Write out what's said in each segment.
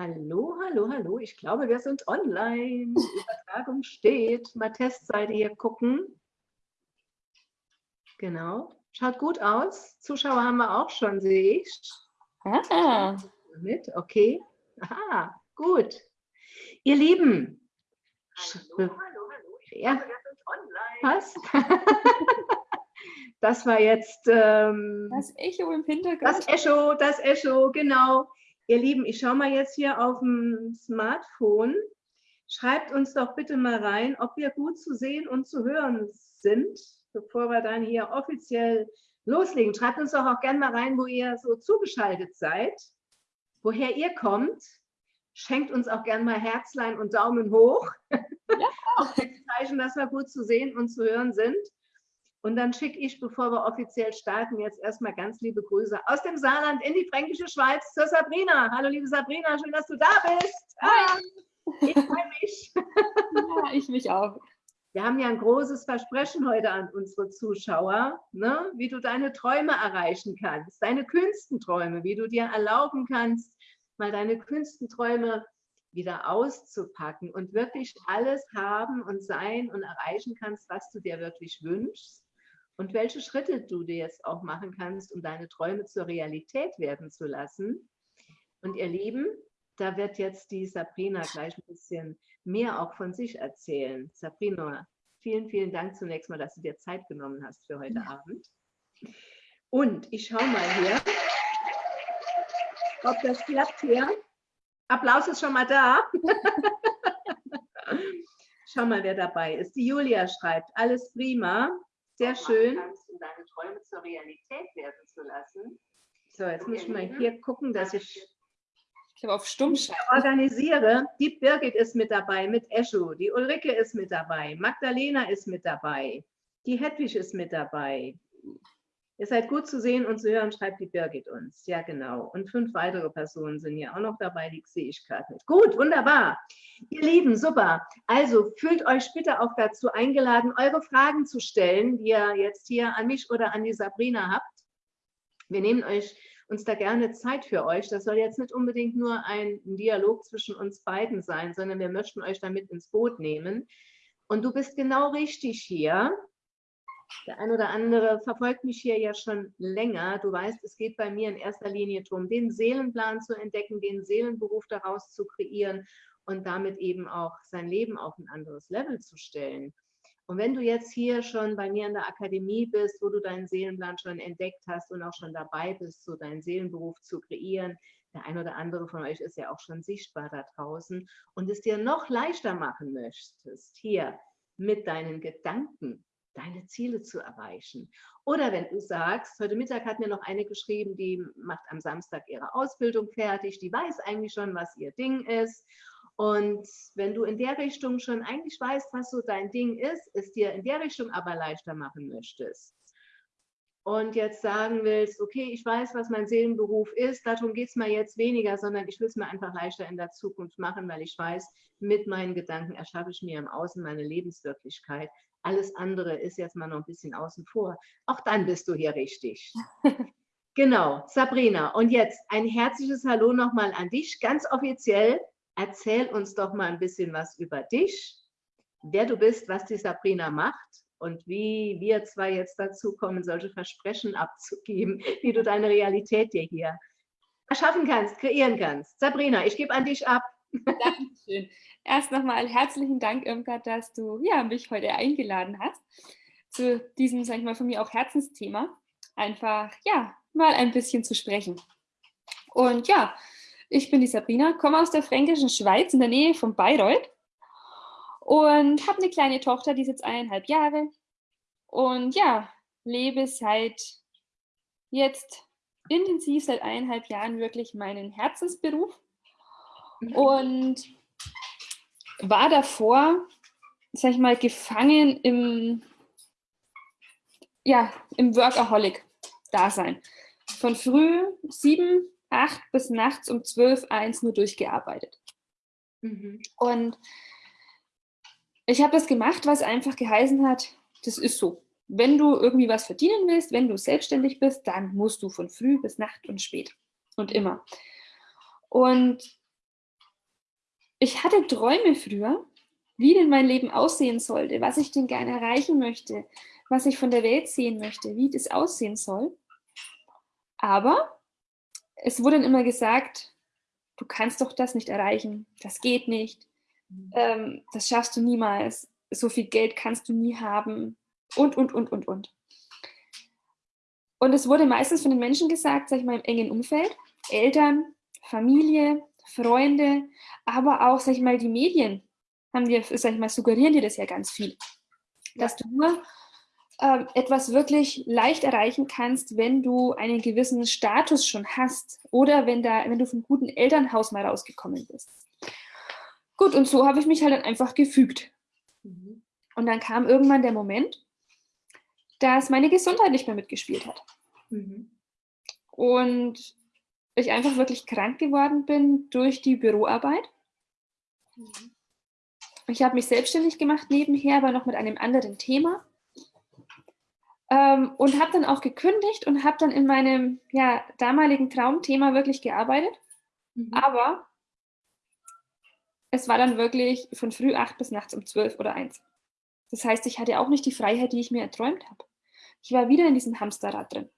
Hallo, hallo, hallo. Ich glaube, wir sind online. Die Übertragung steht. Mal Testseite hier gucken. Genau. Schaut gut aus. Zuschauer haben wir auch schon, sehe ich. Ah. Mit, okay. Aha, gut. Ihr Lieben. Hallo, hallo, hallo. Ich ja. glaube, wir sind online. Was? das war jetzt... Ähm, das Echo im Hintergrund. Das Echo, das Echo, genau. Ihr Lieben, ich schaue mal jetzt hier auf dem Smartphone. Schreibt uns doch bitte mal rein, ob wir gut zu sehen und zu hören sind, bevor wir dann hier offiziell loslegen. Schreibt uns doch auch gerne mal rein, wo ihr so zugeschaltet seid, woher ihr kommt. Schenkt uns auch gerne mal Herzlein und Daumen hoch. Ja. auch Zeichen, dass wir gut zu sehen und zu hören sind. Und dann schicke ich, bevor wir offiziell starten, jetzt erstmal ganz liebe Grüße aus dem Saarland in die fränkische Schweiz zur Sabrina. Hallo liebe Sabrina, schön, dass du da bist. Hi. Ich freue mich. Ja, ich mich auch. Wir haben ja ein großes Versprechen heute an unsere Zuschauer, ne? wie du deine Träume erreichen kannst, deine Künstenträume, wie du dir erlauben kannst, mal deine Künstenträume wieder auszupacken und wirklich alles haben und sein und erreichen kannst, was du dir wirklich wünschst und welche Schritte du dir jetzt auch machen kannst, um deine Träume zur Realität werden zu lassen. Und ihr Lieben, da wird jetzt die Sabrina gleich ein bisschen mehr auch von sich erzählen. Sabrina, vielen, vielen Dank zunächst mal, dass du dir Zeit genommen hast für heute ja. Abend. Und ich schaue mal hier, ob das klappt hier. Applaus ist schon mal da. Schau mal, wer dabei ist. Die Julia schreibt, alles prima. Sehr schön. Kannst, um deine Träume zur Realität werden zu lassen. So, jetzt muss ich mal hier gucken, dass ich ich habe auf Stumm organisiere. Die Birgit ist mit dabei, mit Eschu. Die Ulrike ist mit dabei. Magdalena ist mit dabei. Die Hedwig ist mit dabei. Ihr seid gut zu sehen und zu hören, schreibt die Birgit uns. Ja, genau. Und fünf weitere Personen sind ja auch noch dabei, die sehe ich gerade nicht. Gut, wunderbar. Ihr Lieben, super. Also fühlt euch bitte auch dazu eingeladen, eure Fragen zu stellen, die ihr jetzt hier an mich oder an die Sabrina habt. Wir nehmen euch uns da gerne Zeit für euch. Das soll jetzt nicht unbedingt nur ein Dialog zwischen uns beiden sein, sondern wir möchten euch damit ins Boot nehmen. Und du bist genau richtig hier, der ein oder andere verfolgt mich hier ja schon länger. Du weißt, es geht bei mir in erster Linie darum, den Seelenplan zu entdecken, den Seelenberuf daraus zu kreieren und damit eben auch sein Leben auf ein anderes Level zu stellen. Und wenn du jetzt hier schon bei mir in der Akademie bist, wo du deinen Seelenplan schon entdeckt hast und auch schon dabei bist, so deinen Seelenberuf zu kreieren, der ein oder andere von euch ist ja auch schon sichtbar da draußen und es dir noch leichter machen möchtest, hier mit deinen Gedanken deine Ziele zu erreichen. Oder wenn du sagst, heute Mittag hat mir noch eine geschrieben, die macht am Samstag ihre Ausbildung fertig, die weiß eigentlich schon, was ihr Ding ist. Und wenn du in der Richtung schon eigentlich weißt, was so dein Ding ist, es dir in der Richtung aber leichter machen möchtest, und jetzt sagen willst, okay, ich weiß, was mein Seelenberuf ist, darum geht es mir jetzt weniger, sondern ich will es mir einfach leichter in der Zukunft machen, weil ich weiß, mit meinen Gedanken erschaffe ich mir im Außen meine Lebenswirklichkeit. Alles andere ist jetzt mal noch ein bisschen außen vor. Auch dann bist du hier richtig. genau, Sabrina. Und jetzt ein herzliches Hallo nochmal an dich, ganz offiziell. Erzähl uns doch mal ein bisschen was über dich, wer du bist, was die Sabrina macht und wie wir zwei jetzt dazu kommen, solche Versprechen abzugeben, wie du deine Realität dir hier erschaffen kannst, kreieren kannst. Sabrina, ich gebe an dich ab. Dankeschön. Erst nochmal herzlichen Dank, Irmgard, dass du ja, mich heute eingeladen hast zu diesem, sag ich mal, von mir auch Herzensthema. Einfach, ja, mal ein bisschen zu sprechen. Und ja, ich bin die Sabrina, komme aus der fränkischen Schweiz in der Nähe von Bayreuth und habe eine kleine Tochter, die ist jetzt eineinhalb Jahre. Und ja, lebe seit jetzt intensiv seit eineinhalb Jahren wirklich meinen Herzensberuf. Und war davor, sag ich mal, gefangen im, ja, im Workaholic-Dasein. Von früh sieben, acht bis nachts um zwölf, eins nur durchgearbeitet. Mhm. Und ich habe das gemacht, was einfach geheißen hat, das ist so. Wenn du irgendwie was verdienen willst, wenn du selbstständig bist, dann musst du von früh bis Nacht und spät und immer. Und ich hatte Träume früher, wie denn mein Leben aussehen sollte, was ich denn gerne erreichen möchte, was ich von der Welt sehen möchte, wie das aussehen soll. Aber es wurde dann immer gesagt, du kannst doch das nicht erreichen, das geht nicht, mhm. ähm, das schaffst du niemals, so viel Geld kannst du nie haben und, und, und, und, und. Und es wurde meistens von den Menschen gesagt, sag ich mal, im engen Umfeld, Eltern, Familie, Freunde, aber auch, sag ich mal, die Medien haben dir, sag ich mal, suggerieren dir das ja ganz viel. Dass du nur äh, etwas wirklich leicht erreichen kannst, wenn du einen gewissen Status schon hast oder wenn, da, wenn du vom guten Elternhaus mal rausgekommen bist. Gut, und so habe ich mich halt dann einfach gefügt. Mhm. Und dann kam irgendwann der Moment, dass meine Gesundheit nicht mehr mitgespielt hat. Mhm. Und ich einfach wirklich krank geworden bin durch die Büroarbeit. Ich habe mich selbstständig gemacht nebenher, aber noch mit einem anderen Thema. Ähm, und habe dann auch gekündigt und habe dann in meinem ja, damaligen Traumthema wirklich gearbeitet. Mhm. Aber es war dann wirklich von früh acht bis nachts um zwölf oder eins. Das heißt, ich hatte auch nicht die Freiheit, die ich mir erträumt habe. Ich war wieder in diesem Hamsterrad drin.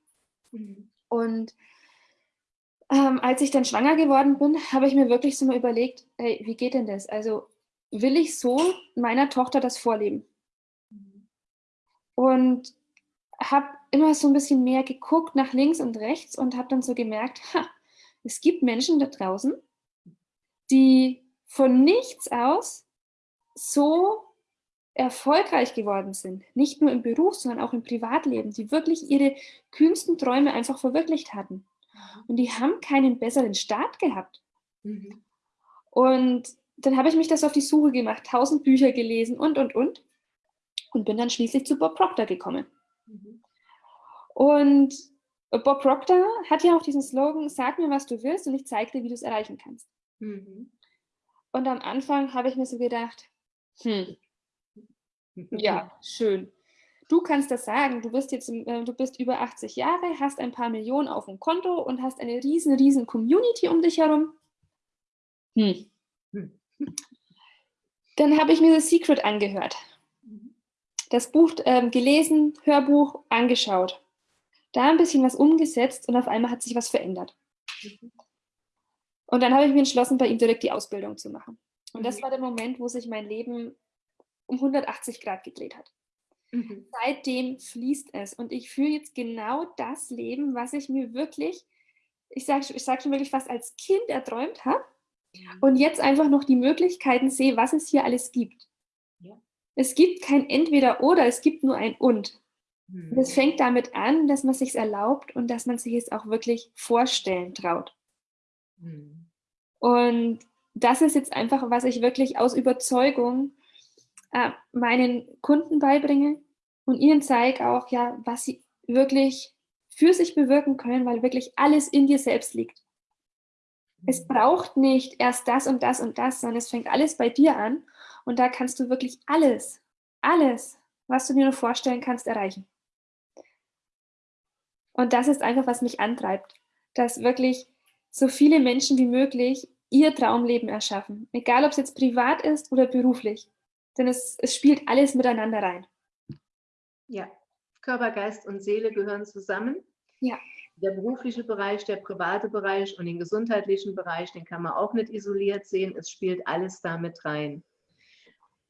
Mhm. Und ähm, als ich dann schwanger geworden bin, habe ich mir wirklich so mal überlegt, ey, wie geht denn das? Also will ich so meiner Tochter das vorleben? Mhm. Und habe immer so ein bisschen mehr geguckt nach links und rechts und habe dann so gemerkt, ha, es gibt Menschen da draußen, die von nichts aus so erfolgreich geworden sind, nicht nur im Beruf, sondern auch im Privatleben, die wirklich ihre kühnsten Träume einfach verwirklicht hatten. Und die haben keinen besseren Start gehabt. Mhm. Und dann habe ich mich das auf die Suche gemacht, tausend Bücher gelesen und, und, und. Und bin dann schließlich zu Bob Proctor gekommen. Mhm. Und Bob Proctor hat ja auch diesen Slogan, sag mir, was du willst und ich zeige dir, wie du es erreichen kannst. Mhm. Und am Anfang habe ich mir so gedacht, hm, ja, schön. Du kannst das sagen, du bist jetzt, äh, du bist über 80 Jahre, hast ein paar Millionen auf dem Konto und hast eine riesen, riesen Community um dich herum. Hm. hm. Dann habe ich mir The Secret angehört. Das Buch ähm, gelesen, Hörbuch angeschaut. Da ein bisschen was umgesetzt und auf einmal hat sich was verändert. Und dann habe ich mir entschlossen, bei ihm direkt die Ausbildung zu machen. Und das mhm. war der Moment, wo sich mein Leben um 180 Grad gedreht hat. Mhm. Seitdem fließt es und ich führe jetzt genau das Leben, was ich mir wirklich, ich sage ich sag schon wirklich fast als Kind erträumt habe ja. und jetzt einfach noch die Möglichkeiten sehe, was es hier alles gibt. Ja. Es gibt kein Entweder oder, es gibt nur ein Und. Mhm. Und es fängt damit an, dass man sich erlaubt und dass man sich es auch wirklich vorstellen traut. Mhm. Und das ist jetzt einfach, was ich wirklich aus Überzeugung äh, meinen Kunden beibringe und ihnen zeige auch, ja, was sie wirklich für sich bewirken können, weil wirklich alles in dir selbst liegt. Es mhm. braucht nicht erst das und das und das, sondern es fängt alles bei dir an und da kannst du wirklich alles, alles, was du dir nur vorstellen kannst, erreichen. Und das ist einfach, was mich antreibt, dass wirklich so viele Menschen wie möglich ihr Traumleben erschaffen, egal ob es jetzt privat ist oder beruflich denn es, es spielt alles miteinander rein. Ja, Körper, Geist und Seele gehören zusammen. Ja. Der berufliche Bereich, der private Bereich und den gesundheitlichen Bereich, den kann man auch nicht isoliert sehen. Es spielt alles damit rein.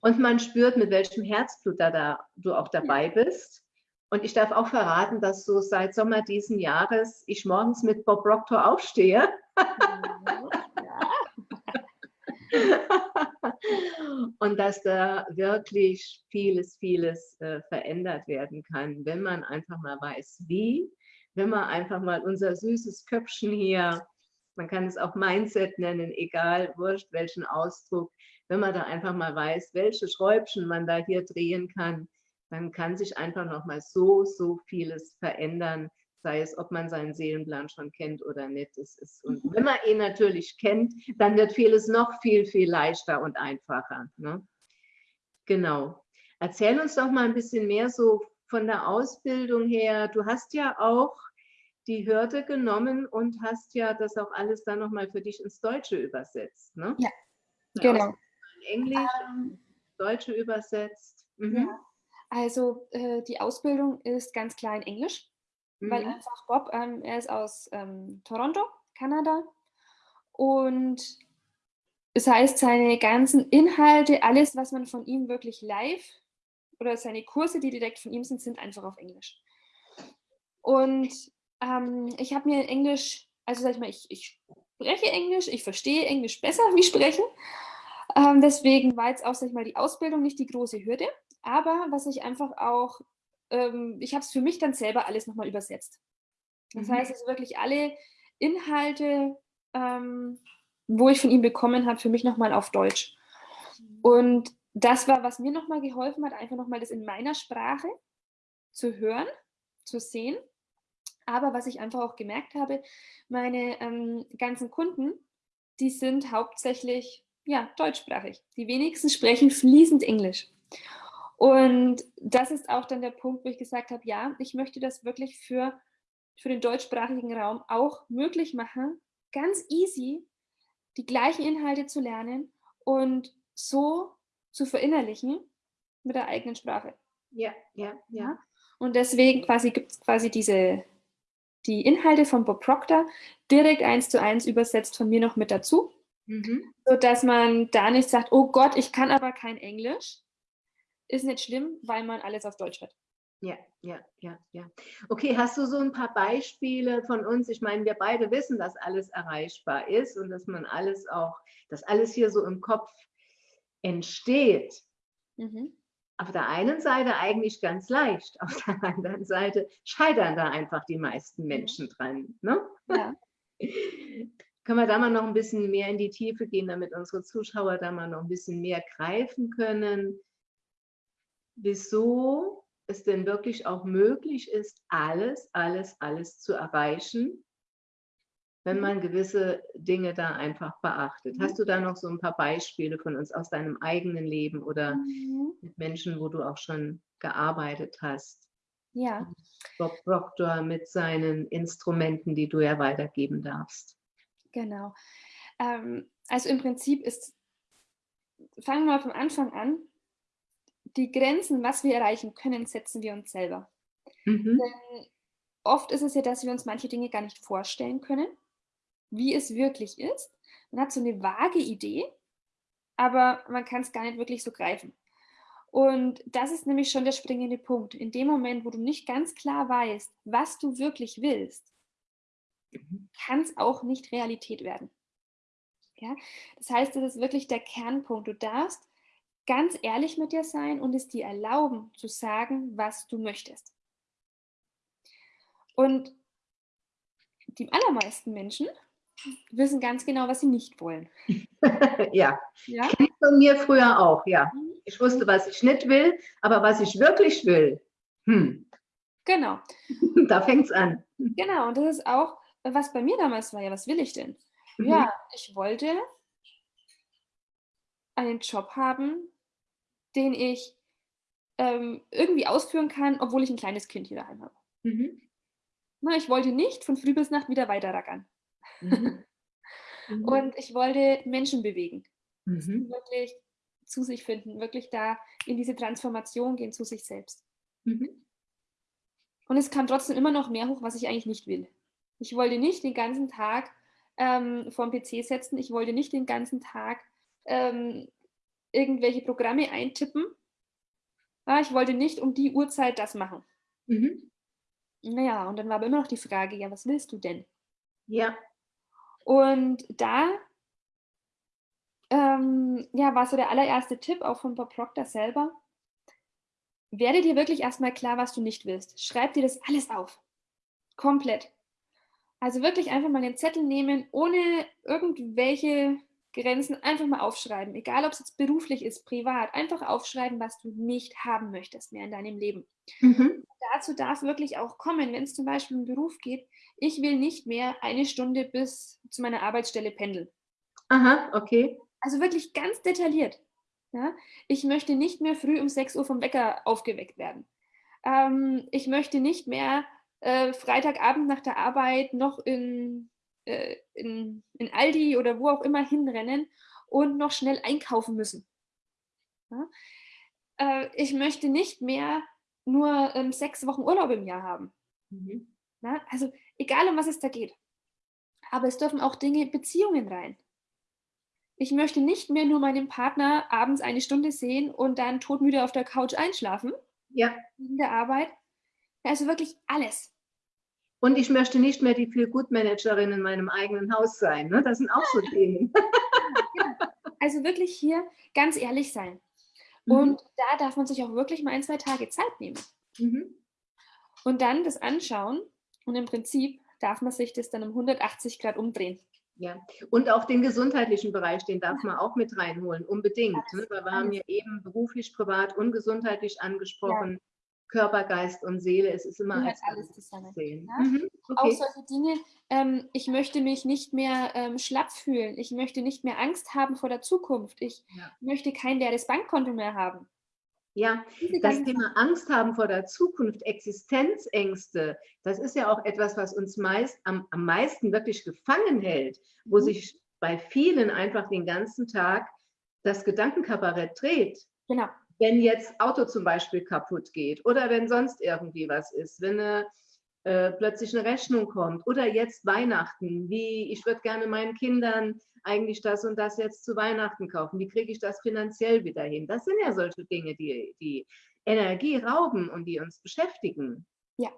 Und man spürt, mit welchem Herzblut da, da du auch dabei bist. Und ich darf auch verraten, dass so seit Sommer diesen Jahres ich morgens mit Bob Proctor aufstehe. und dass da wirklich vieles, vieles äh, verändert werden kann, wenn man einfach mal weiß, wie, wenn man einfach mal unser süßes Köpfchen hier, man kann es auch Mindset nennen, egal, wurscht welchen Ausdruck, wenn man da einfach mal weiß, welche Schräubchen man da hier drehen kann, dann kann sich einfach noch mal so, so vieles verändern, sei es, ob man seinen Seelenplan schon kennt oder nicht. Es ist, und mhm. wenn man ihn natürlich kennt, dann wird vieles noch viel, viel leichter und einfacher. Ne? Genau. Erzähl uns doch mal ein bisschen mehr so von der Ausbildung her. Du hast ja auch die Hürde genommen und hast ja das auch alles dann nochmal für dich ins Deutsche übersetzt. Ne? Ja, Genau. Englisch, ähm, Deutsche übersetzt. Mhm. Ja. Also äh, die Ausbildung ist ganz klar in Englisch, mhm. weil einfach Bob, ähm, er ist aus ähm, Toronto, Kanada. Und das heißt, seine ganzen Inhalte, alles, was man von ihm wirklich live oder seine Kurse, die direkt von ihm sind, sind einfach auf Englisch. Und ähm, ich habe mir in Englisch, also sag ich mal, ich, ich spreche Englisch, ich verstehe Englisch besser wie sprechen. Ähm, deswegen war jetzt auch, sag ich mal, die Ausbildung nicht die große Hürde. Aber was ich einfach auch, ähm, ich habe es für mich dann selber alles nochmal übersetzt. Das mhm. heißt, also wirklich alle Inhalte, ähm, wo ich von ihm bekommen habe, für mich nochmal auf Deutsch. Mhm. Und das war, was mir nochmal geholfen hat, einfach nochmal das in meiner Sprache zu hören, zu sehen. Aber was ich einfach auch gemerkt habe, meine ähm, ganzen Kunden, die sind hauptsächlich ja, deutschsprachig. Die wenigsten sprechen fließend Englisch. Und das ist auch dann der Punkt, wo ich gesagt habe, ja, ich möchte das wirklich für, für den deutschsprachigen Raum auch möglich machen, ganz easy die gleichen Inhalte zu lernen und so zu verinnerlichen mit der eigenen Sprache. Ja, ja, ja. Und deswegen quasi gibt es quasi diese, die Inhalte von Bob Proctor direkt eins zu eins übersetzt von mir noch mit dazu. Mhm. Sodass man da nicht sagt, oh Gott, ich kann aber kein Englisch, ist nicht schlimm, weil man alles auf Deutsch hat. Ja, ja, ja, ja. Okay, hast du so ein paar Beispiele von uns? Ich meine, wir beide wissen, dass alles erreichbar ist und dass man alles auch, dass alles hier so im Kopf entsteht. Mhm. Auf der einen Seite eigentlich ganz leicht, auf der anderen Seite scheitern da einfach die meisten Menschen dran. Ne? Ja. Können wir da mal noch ein bisschen mehr in die Tiefe gehen, damit unsere Zuschauer da mal noch ein bisschen mehr greifen können? Wieso es denn wirklich auch möglich ist, alles, alles, alles zu erreichen, wenn man gewisse Dinge da einfach beachtet. Hast du da noch so ein paar Beispiele von uns aus deinem eigenen Leben oder mhm. mit Menschen, wo du auch schon gearbeitet hast? Ja. Bob Proctor mit seinen Instrumenten, die du ja weitergeben darfst. Genau. Ähm, also im Prinzip ist, fangen wir mal vom Anfang an, die Grenzen, was wir erreichen können, setzen wir uns selber. Mhm. Oft ist es ja, dass wir uns manche Dinge gar nicht vorstellen können, wie es wirklich ist. Man hat so eine vage Idee, aber man kann es gar nicht wirklich so greifen. Und das ist nämlich schon der springende Punkt. In dem Moment, wo du nicht ganz klar weißt, was du wirklich willst, mhm. kann es auch nicht Realität werden. Ja? Das heißt, das ist wirklich der Kernpunkt. Du darfst ganz ehrlich mit dir sein und es dir erlauben zu sagen, was du möchtest. Und die allermeisten Menschen wissen ganz genau, was sie nicht wollen. ja, ja? von mir früher auch, ja. Mhm. Ich wusste, was ich nicht will, aber was ich wirklich will, hm. Genau. da fängt es an. Genau, und das ist auch, was bei mir damals war, ja, was will ich denn? Mhm. Ja, ich wollte einen Job haben, den ich ähm, irgendwie ausführen kann, obwohl ich ein kleines Kind hier daheim habe. Mhm. Na, ich wollte nicht von früh bis Nacht wieder weiter rackern. Mhm. Mhm. Und ich wollte Menschen bewegen. Mhm. Wirklich zu sich finden, wirklich da in diese Transformation gehen zu sich selbst. Mhm. Und es kam trotzdem immer noch mehr hoch, was ich eigentlich nicht will. Ich wollte nicht den ganzen Tag ähm, vor dem PC setzen, ich wollte nicht den ganzen Tag ähm, irgendwelche Programme eintippen. Ja, ich wollte nicht um die Uhrzeit das machen. Mhm. Naja, und dann war aber immer noch die Frage, ja, was willst du denn? Ja. Und da ähm, ja, war so der allererste Tipp auch von Bob Proctor selber. Werde dir wirklich erstmal klar, was du nicht willst. Schreib dir das alles auf. Komplett. Also wirklich einfach mal den Zettel nehmen, ohne irgendwelche Grenzen einfach mal aufschreiben, egal ob es jetzt beruflich ist, privat, einfach aufschreiben, was du nicht haben möchtest mehr in deinem Leben. Mhm. Dazu darf wirklich auch kommen, wenn es zum Beispiel um Beruf geht, ich will nicht mehr eine Stunde bis zu meiner Arbeitsstelle pendeln. Aha, okay. Also wirklich ganz detailliert. Ja? Ich möchte nicht mehr früh um 6 Uhr vom Wecker aufgeweckt werden. Ähm, ich möchte nicht mehr äh, Freitagabend nach der Arbeit noch in äh, in, in Aldi oder wo auch immer hinrennen und noch schnell einkaufen müssen. Ja? Äh, ich möchte nicht mehr nur ähm, sechs Wochen Urlaub im Jahr haben. Mhm. Ja? Also egal, um was es da geht. Aber es dürfen auch Dinge, Beziehungen rein. Ich möchte nicht mehr nur meinen Partner abends eine Stunde sehen und dann todmüde auf der Couch einschlafen. Ja. In der Arbeit. Also wirklich alles. Und ich möchte nicht mehr die Feel-Good-Managerin in meinem eigenen Haus sein. Ne? Das sind auch so Themen. Also wirklich hier ganz ehrlich sein. Mhm. Und da darf man sich auch wirklich mal ein, zwei Tage Zeit nehmen. Mhm. Und dann das anschauen und im Prinzip darf man sich das dann um 180 Grad umdrehen. Ja, und auch den gesundheitlichen Bereich, den darf man auch mit reinholen, unbedingt. Ne? Weil wir haben ja eben beruflich, privat und gesundheitlich angesprochen. Ja. Körper, Geist und Seele, es ist immer als alles zusammen. Ja? Mhm. Okay. Auch solche Dinge, ähm, ich möchte mich nicht mehr ähm, schlapp fühlen, ich möchte nicht mehr Angst haben vor der Zukunft, ich ja. möchte kein leeres Bankkonto mehr haben. Ja, das Thema Angst haben vor der Zukunft, Existenzängste, das ist ja auch etwas, was uns meist am, am meisten wirklich gefangen hält, wo mhm. sich bei vielen einfach den ganzen Tag das Gedankenkabarett dreht. Genau. Wenn jetzt Auto zum Beispiel kaputt geht oder wenn sonst irgendwie was ist, wenn eine, äh, plötzlich eine Rechnung kommt oder jetzt Weihnachten, wie ich würde gerne meinen Kindern eigentlich das und das jetzt zu Weihnachten kaufen? Wie kriege ich das finanziell wieder hin? Das sind ja solche Dinge, die, die Energie rauben und die uns beschäftigen. Ja,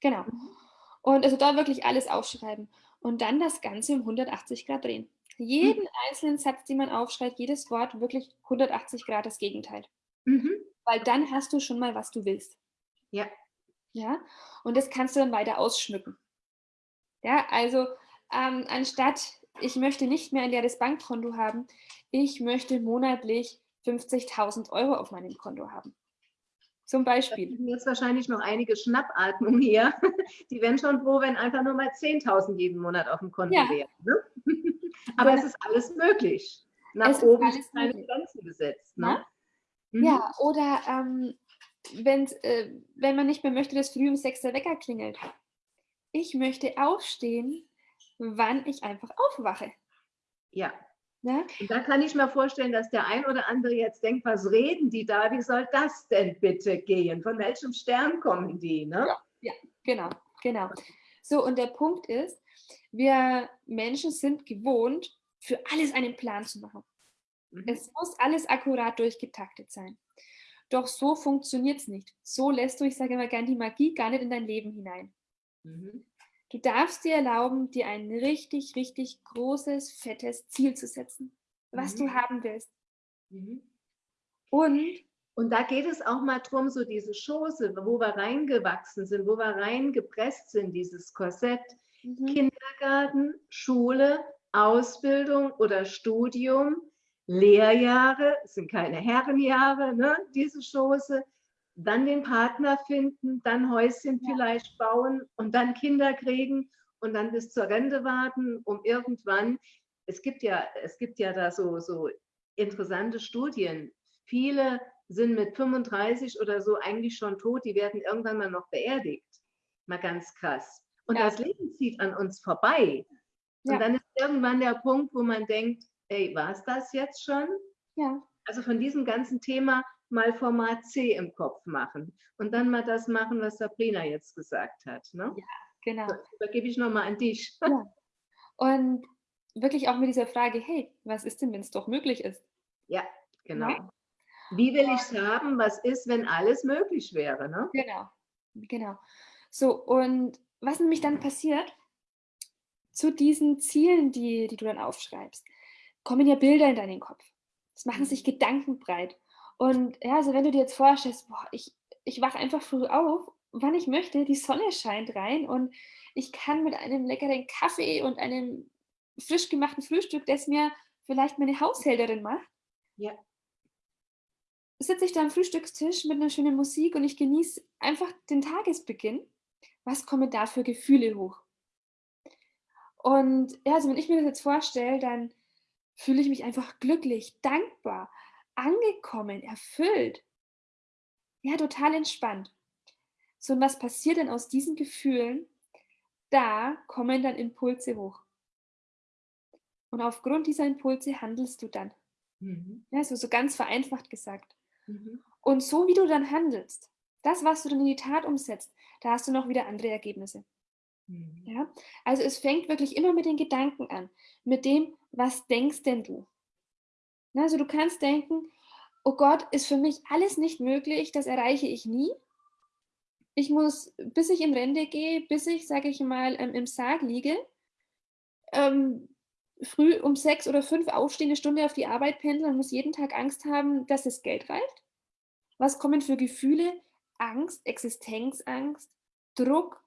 genau. Und also da wirklich alles aufschreiben und dann das Ganze um 180 Grad drehen. Jeden mhm. einzelnen Satz, den man aufschreibt, jedes Wort wirklich 180 Grad das Gegenteil. Mhm. Weil dann hast du schon mal, was du willst. Ja. Ja, und das kannst du dann weiter ausschmücken. Ja, also ähm, anstatt ich möchte nicht mehr ein leeres Bankkonto haben, ich möchte monatlich 50.000 Euro auf meinem Konto haben. Zum Beispiel. Jetzt wahrscheinlich noch einige Schnappatmungen hier. Die wären schon froh, wenn einfach nur mal 10.000 jeden Monat auf dem Konto ja. wären. Ne? Aber es ist alles möglich. Nach es oben ist keine Grenzen gesetzt. Ne? Mhm. Ja, oder ähm, äh, wenn man nicht mehr möchte, dass früh um 6 der Wecker klingelt. Ich möchte aufstehen, wann ich einfach aufwache. Ja. Und da kann ich mir vorstellen, dass der ein oder andere jetzt denkt, was reden die da? Wie soll das denn bitte gehen? Von welchem Stern kommen die? Ne? Ja, ja genau, genau. So, und der Punkt ist, wir Menschen sind gewohnt, für alles einen Plan zu machen. Mhm. Es muss alles akkurat durchgetaktet sein. Doch so funktioniert es nicht. So lässt du, ich sage immer gerne, die Magie gar nicht in dein Leben hinein. Mhm. Du darfst dir erlauben, dir ein richtig, richtig großes, fettes Ziel zu setzen, was mhm. du haben willst. Mhm. Und und da geht es auch mal darum, so diese Schoße, wo wir reingewachsen sind, wo wir reingepresst sind, dieses Korsett. Mhm. Kindergarten, Schule, Ausbildung oder Studium, Lehrjahre, sind keine Herrenjahre, ne, diese Schoße dann den Partner finden, dann Häuschen ja. vielleicht bauen und dann Kinder kriegen und dann bis zur Rente warten, um irgendwann, es gibt ja, es gibt ja da so, so interessante Studien. Viele sind mit 35 oder so eigentlich schon tot, die werden irgendwann mal noch beerdigt. Mal ganz krass. Und ja. das Leben zieht an uns vorbei. Und ja. dann ist irgendwann der Punkt, wo man denkt, ey, war es das jetzt schon? Ja. Also von diesem ganzen Thema mal Format C im Kopf machen und dann mal das machen, was Sabrina jetzt gesagt hat. Ne? Ja, genau. So, übergebe ich nochmal an dich. Ja. Und wirklich auch mit dieser Frage, hey, was ist denn, wenn es doch möglich ist? Ja, genau. Ja? Wie will ich es haben? Was ist, wenn alles möglich wäre? Ne? Genau, genau. So, und was nämlich dann passiert, zu diesen Zielen, die, die du dann aufschreibst, kommen ja Bilder in deinen Kopf. Es machen sich mhm. Gedanken breit. Und ja, also wenn du dir jetzt vorstellst, boah, ich, ich wache einfach früh auf, wann ich möchte, die Sonne scheint rein und ich kann mit einem leckeren Kaffee und einem frisch gemachten Frühstück, das mir vielleicht meine Haushälterin macht, ja. Sitze ich da am Frühstückstisch mit einer schönen Musik und ich genieße einfach den Tagesbeginn. Was kommen da für Gefühle hoch? Und ja, also wenn ich mir das jetzt vorstelle, dann fühle ich mich einfach glücklich, dankbar, angekommen, erfüllt. Ja, total entspannt. So, und was passiert denn aus diesen Gefühlen? Da kommen dann Impulse hoch. Und aufgrund dieser Impulse handelst du dann. Mhm. Ja, so, so ganz vereinfacht gesagt. Mhm. Und so wie du dann handelst, das, was du dann in die Tat umsetzt, da hast du noch wieder andere Ergebnisse. Mhm. Ja? Also es fängt wirklich immer mit den Gedanken an, mit dem, was denkst denn du? Also du kannst denken, oh Gott, ist für mich alles nicht möglich, das erreiche ich nie. Ich muss, bis ich in Rente gehe, bis ich, sage ich mal, ähm, im Sarg liege, ähm, früh um sechs oder fünf aufstehen, eine Stunde auf die Arbeit pendeln und muss jeden Tag Angst haben, dass das Geld reicht? Was kommen für Gefühle? Angst, Existenzangst, Druck,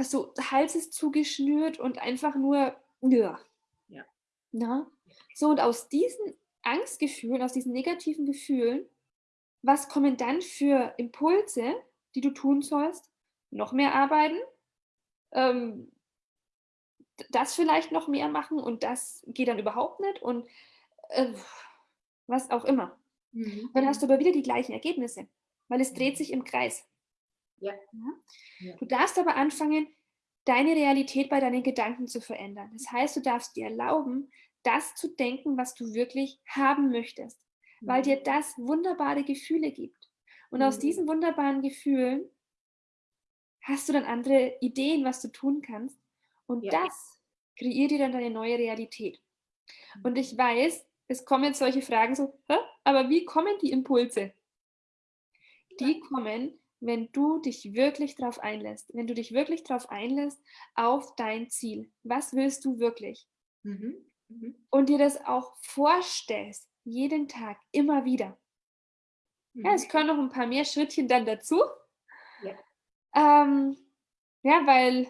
also Hals ist zugeschnürt und einfach nur, ja. ja. Na? So, und aus diesen Angstgefühlen, aus diesen negativen Gefühlen, was kommen dann für Impulse, die du tun sollst? Noch mehr arbeiten, ähm, das vielleicht noch mehr machen und das geht dann überhaupt nicht und äh, was auch immer. Mhm. Dann hast du aber wieder die gleichen Ergebnisse, weil es dreht sich im Kreis. Ja. ja. Du darfst aber anfangen, deine Realität bei deinen Gedanken zu verändern. Das heißt, du darfst dir erlauben, das zu denken, was du wirklich haben möchtest, mhm. weil dir das wunderbare Gefühle gibt. Und mhm. aus diesen wunderbaren Gefühlen hast du dann andere Ideen, was du tun kannst. Und ja. das kreiert dir dann deine neue Realität. Und ich weiß, es kommen jetzt solche Fragen so, Hä? aber wie kommen die Impulse? Die kommen, wenn du dich wirklich darauf einlässt, wenn du dich wirklich darauf einlässt, auf dein Ziel. Was willst du wirklich? Mhm. Mhm. Und dir das auch vorstellst, jeden Tag, immer wieder. Mhm. Ja, es können noch ein paar mehr Schrittchen dann dazu. Ja, ähm, ja weil,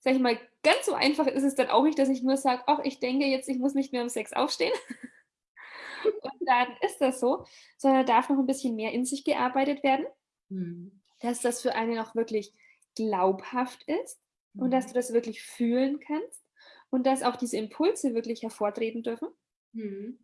sag ich mal, ganz so einfach ist es dann auch nicht, dass ich nur sage, ach, ich denke jetzt, ich muss nicht mehr um sechs aufstehen. Und dann ist das so, sondern darf noch ein bisschen mehr in sich gearbeitet werden. Mhm dass das für einen auch wirklich glaubhaft ist mhm. und dass mhm. du das wirklich fühlen kannst und dass auch diese Impulse wirklich hervortreten dürfen. Mhm.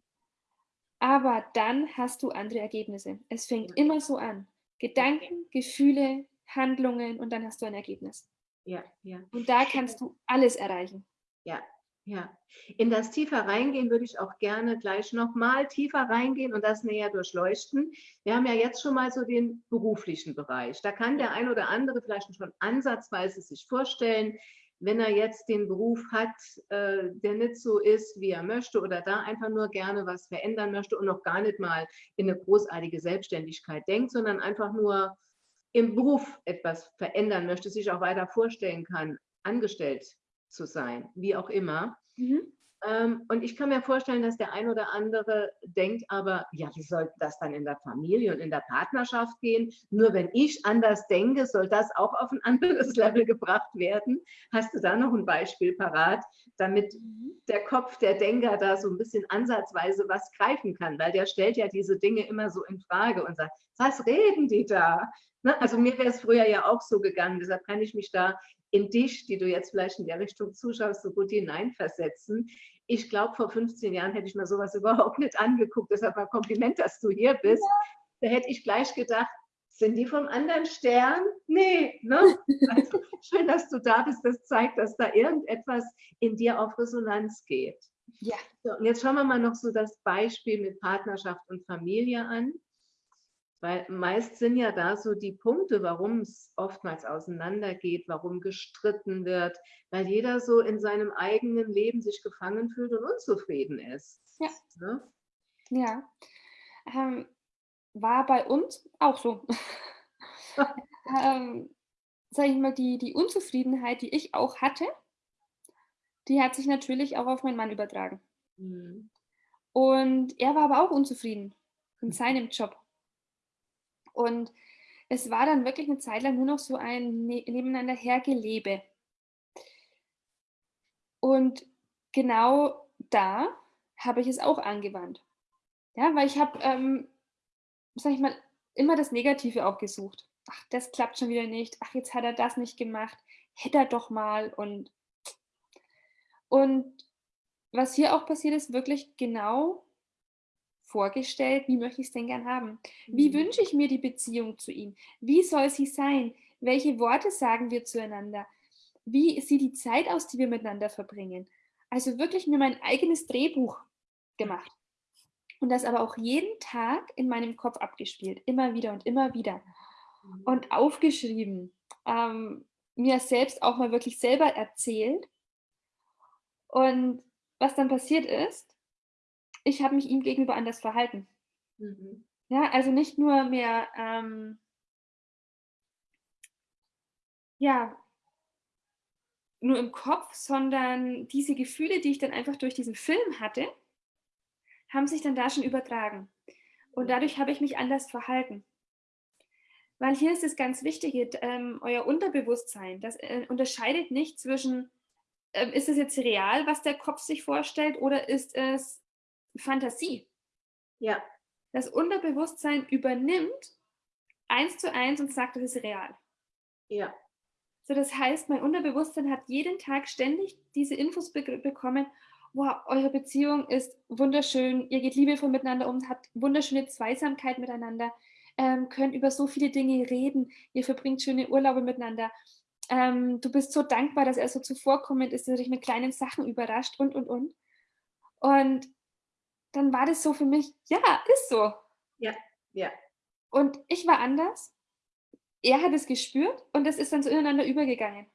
Aber dann hast du andere Ergebnisse. Es fängt immer so an. Gedanken, Gefühle, Handlungen und dann hast du ein Ergebnis. Ja, ja. Und da kannst du alles erreichen. Ja, ja, in das tiefer reingehen würde ich auch gerne gleich nochmal tiefer reingehen und das näher durchleuchten. Wir haben ja jetzt schon mal so den beruflichen Bereich. Da kann der ein oder andere vielleicht schon ansatzweise sich vorstellen, wenn er jetzt den Beruf hat, äh, der nicht so ist, wie er möchte oder da einfach nur gerne was verändern möchte und noch gar nicht mal in eine großartige Selbstständigkeit denkt, sondern einfach nur im Beruf etwas verändern möchte, sich auch weiter vorstellen kann, angestellt zu sein, wie auch immer. Mhm. Ähm, und ich kann mir vorstellen, dass der ein oder andere denkt, aber ja, wie soll das dann in der Familie und in der Partnerschaft gehen? Nur wenn ich anders denke, soll das auch auf ein anderes Level gebracht werden. Hast du da noch ein Beispiel parat, damit mhm. der Kopf der Denker da so ein bisschen ansatzweise was greifen kann? Weil der stellt ja diese Dinge immer so in Frage und sagt, was reden die da? Ne? Also mir wäre es früher ja auch so gegangen, deshalb kann ich mich da in dich, die du jetzt vielleicht in der Richtung zuschaust, so gut hineinversetzen. Ich glaube, vor 15 Jahren hätte ich mir sowas überhaupt nicht angeguckt. Deshalb ein Kompliment, dass du hier bist. Ja. Da hätte ich gleich gedacht, sind die vom anderen Stern? Nee, ne? Also, schön, dass du da bist. Das zeigt, dass da irgendetwas in dir auf Resonanz geht. Ja. So, und jetzt schauen wir mal noch so das Beispiel mit Partnerschaft und Familie an. Weil meist sind ja da so die Punkte, warum es oftmals auseinandergeht, warum gestritten wird, weil jeder so in seinem eigenen Leben sich gefangen fühlt und unzufrieden ist. Ja. Ne? Ja. Ähm, war bei uns auch so. ähm, sag ich mal, die, die Unzufriedenheit, die ich auch hatte, die hat sich natürlich auch auf meinen Mann übertragen. Mhm. Und er war aber auch unzufrieden in seinem Job. Und es war dann wirklich eine Zeit lang nur noch so ein ne nebeneinander hergelebe. Und genau da habe ich es auch angewandt. Ja, weil ich habe, ähm, sag ich mal, immer das Negative auch gesucht. Ach, das klappt schon wieder nicht. Ach, jetzt hat er das nicht gemacht. Hätte er doch mal. Und, und was hier auch passiert ist, wirklich genau vorgestellt, wie möchte ich es denn gern haben? Wie mhm. wünsche ich mir die Beziehung zu ihm? Wie soll sie sein? Welche Worte sagen wir zueinander? Wie sieht die Zeit aus, die wir miteinander verbringen? also wirklich mir mein eigenes Drehbuch gemacht. Und das aber auch jeden Tag in meinem Kopf abgespielt, immer wieder und immer wieder. Mhm. Und aufgeschrieben, ähm, mir selbst auch mal wirklich selber erzählt. Und was dann passiert ist, ich habe mich ihm gegenüber anders verhalten. Mhm. Ja, also nicht nur mehr, ähm, ja, nur im Kopf, sondern diese Gefühle, die ich dann einfach durch diesen Film hatte, haben sich dann da schon übertragen. Und dadurch habe ich mich anders verhalten. Weil hier ist es ganz wichtig, ähm, euer Unterbewusstsein, das äh, unterscheidet nicht zwischen, äh, ist es jetzt real, was der Kopf sich vorstellt, oder ist es Fantasie? Ja. Das Unterbewusstsein übernimmt eins zu eins und sagt, das ist real. Ja. So, das heißt, mein Unterbewusstsein hat jeden Tag ständig diese Infos be bekommen, wow, eure Beziehung ist wunderschön, ihr geht liebevoll miteinander um, habt wunderschöne Zweisamkeit miteinander, ähm, könnt über so viele Dinge reden, ihr verbringt schöne Urlaube miteinander. Ähm, du bist so dankbar, dass er so zuvorkommend ist, dass er dich mit kleinen Sachen überrascht und, und, und. Und dann war das so für mich, ja, ist so. Ja, ja. Und ich war anders. Er hat es gespürt und es ist dann so ineinander übergegangen.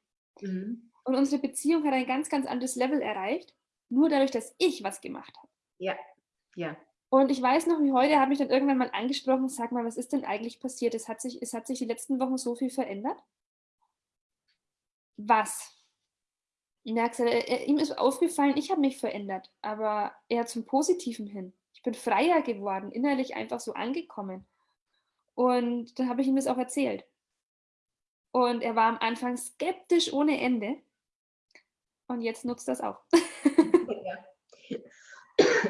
Mhm. Und unsere Beziehung hat ein ganz, ganz anderes Level erreicht nur dadurch, dass ich was gemacht habe. Ja, ja. Und ich weiß noch, wie heute, er hat mich dann irgendwann mal angesprochen, sag mal, was ist denn eigentlich passiert? Es hat sich, es hat sich die letzten Wochen so viel verändert. Was? Er hat gesagt, er, ihm ist aufgefallen, ich habe mich verändert, aber eher zum Positiven hin. Ich bin freier geworden, innerlich einfach so angekommen. Und dann habe ich ihm das auch erzählt. Und er war am Anfang skeptisch ohne Ende. Und jetzt nutzt das auch.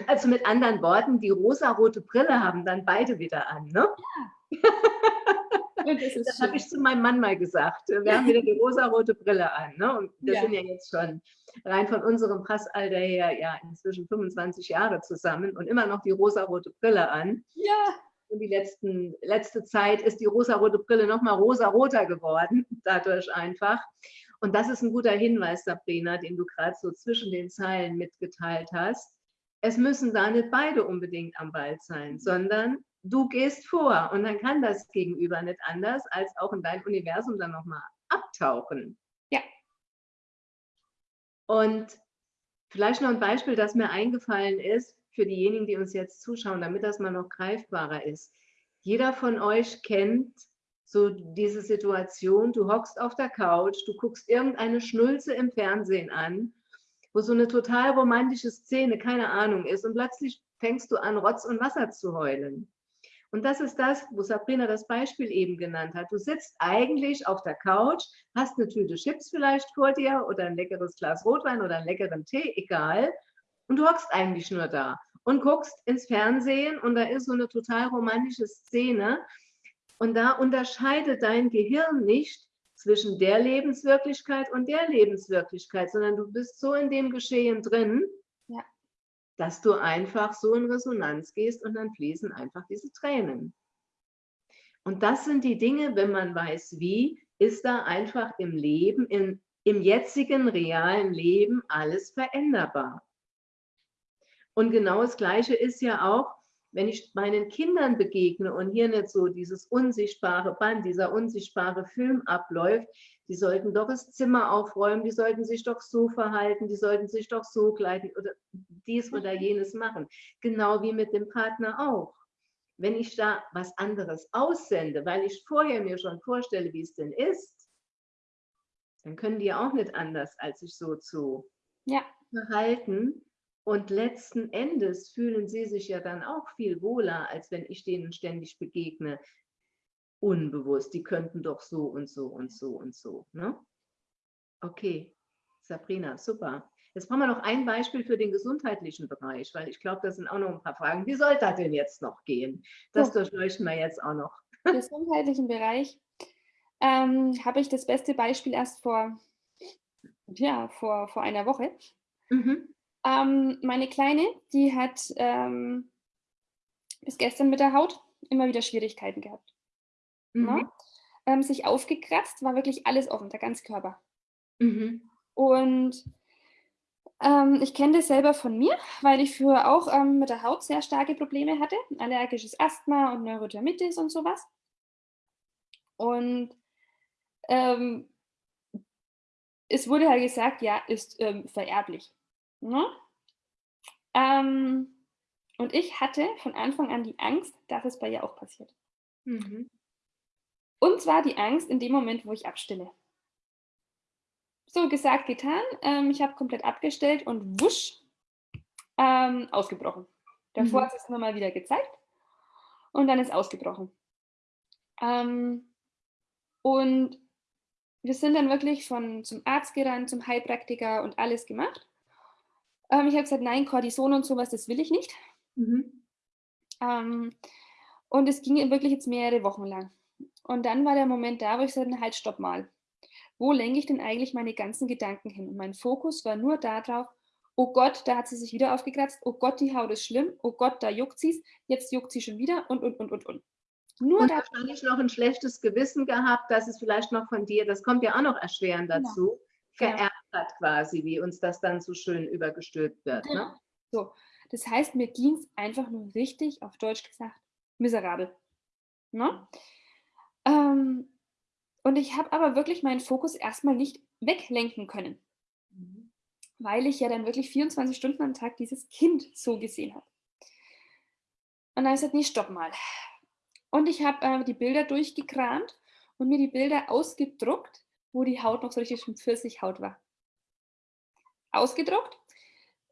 Also mit anderen Worten, die rosarote Brille haben dann beide wieder an, ne? Ja. das, habe ich zu meinem Mann mal gesagt. Wir haben wieder die rosarote Brille an. Ne? Und wir ja. sind ja jetzt schon rein von unserem Passalter her ja inzwischen 25 Jahre zusammen und immer noch die rosarote Brille an. Ja. Und die letzten, letzte Zeit ist die rosarote Brille noch mal rosaroter geworden, dadurch einfach. Und das ist ein guter Hinweis, Sabrina, den du gerade so zwischen den Zeilen mitgeteilt hast es müssen da nicht beide unbedingt am Ball sein, mhm. sondern du gehst vor und dann kann das Gegenüber nicht anders, als auch in dein Universum dann nochmal abtauchen. Ja. Und vielleicht noch ein Beispiel, das mir eingefallen ist, für diejenigen, die uns jetzt zuschauen, damit das mal noch greifbarer ist. Jeder von euch kennt so diese Situation, du hockst auf der Couch, du guckst irgendeine Schnulze im Fernsehen an wo so eine total romantische Szene, keine Ahnung ist und plötzlich fängst du an, Rotz und Wasser zu heulen. Und das ist das, wo Sabrina das Beispiel eben genannt hat. Du sitzt eigentlich auf der Couch, hast eine Tüte Chips vielleicht vor dir oder ein leckeres Glas Rotwein oder einen leckeren Tee, egal. Und du hockst eigentlich nur da und guckst ins Fernsehen und da ist so eine total romantische Szene. Und da unterscheidet dein Gehirn nicht, zwischen der Lebenswirklichkeit und der Lebenswirklichkeit, sondern du bist so in dem Geschehen drin. Dass du einfach so in Resonanz gehst und dann fließen einfach diese Tränen. Und das sind die Dinge, wenn man weiß, wie, ist da einfach im Leben, in, im jetzigen realen Leben alles veränderbar. Und genau das Gleiche ist ja auch, wenn ich meinen Kindern begegne und hier nicht so dieses unsichtbare Band, dieser unsichtbare Film abläuft, die sollten doch das Zimmer aufräumen, die sollten sich doch so verhalten, die sollten sich doch so kleiden oder dies oder jenes machen. Genau wie mit dem Partner auch. Wenn ich da was anderes aussende, weil ich vorher mir schon vorstelle, wie es denn ist, dann können die auch nicht anders, als sich so zu ja. verhalten. Und letzten Endes fühlen sie sich ja dann auch viel wohler, als wenn ich denen ständig begegne, unbewusst. Die könnten doch so und so und so und so. Ne? Okay, Sabrina, super. Jetzt brauchen wir noch ein Beispiel für den gesundheitlichen Bereich, weil ich glaube, das sind auch noch ein paar Fragen. Wie soll das denn jetzt noch gehen? Das durchleuchten wir jetzt auch noch. Im gesundheitlichen Bereich ähm, habe ich das beste Beispiel erst vor, ja, vor, vor einer Woche. Mhm. Ähm, meine Kleine, die hat ähm, bis gestern mit der Haut immer wieder Schwierigkeiten gehabt. Mhm. Ne? Ähm, sich aufgekratzt, war wirklich alles offen, der ganze Körper. Mhm. Und Ähm, ich kenne das selber von mir, weil ich früher auch ähm, mit der Haut sehr starke Probleme hatte. Allergisches Asthma und Neurodermitis und sowas. Und ähm, es wurde halt gesagt, ja, ist ähm, vererblich. Ne? Ähm, und ich hatte von Anfang an die Angst, dass es bei ihr auch passiert. Mhm. Und zwar die Angst in dem Moment, wo ich abstille. So gesagt, getan. Ähm, ich habe komplett abgestellt und wusch, ähm, ausgebrochen. Davor mhm. hat es immer mal wieder gezeigt und dann ist ausgebrochen. Ähm, und wir sind dann wirklich von, zum Arzt gerannt, zum Heilpraktiker und alles gemacht. Ähm, ich habe gesagt, nein, Cortison und sowas, das will ich nicht. Mhm. Ähm, und es ging wirklich jetzt mehrere Wochen lang. Und dann war der Moment da, wo ich sagte, halt, stopp mal. Wo lenke ich denn eigentlich meine ganzen Gedanken hin? Und mein Fokus war nur darauf, oh Gott, da hat sie sich wieder aufgekratzt, oh Gott, die Haut ist schlimm, oh Gott, da juckt sie es, jetzt juckt sie schon wieder und, und, und, und, und. Nur und wahrscheinlich noch ein schlechtes Gewissen gehabt, dass es vielleicht noch von dir, das kommt ja auch noch erschwerend genau. dazu, vererbt hat quasi, wie uns das dann so schön übergestülpt wird. Ne? Genau. So, das heißt, mir ging es einfach nur richtig, auf Deutsch gesagt, miserabel. Ne? Ähm, und ich habe aber wirklich meinen Fokus erstmal nicht weglenken können, mhm. weil ich ja dann wirklich 24 Stunden am Tag dieses Kind so gesehen habe. Und dann habe ich gesagt, nee, stopp mal. Und ich habe äh, die Bilder durchgekramt und mir die Bilder ausgedruckt, wo die Haut noch so richtig schon Pfirsichhaut war. Ausgedruckt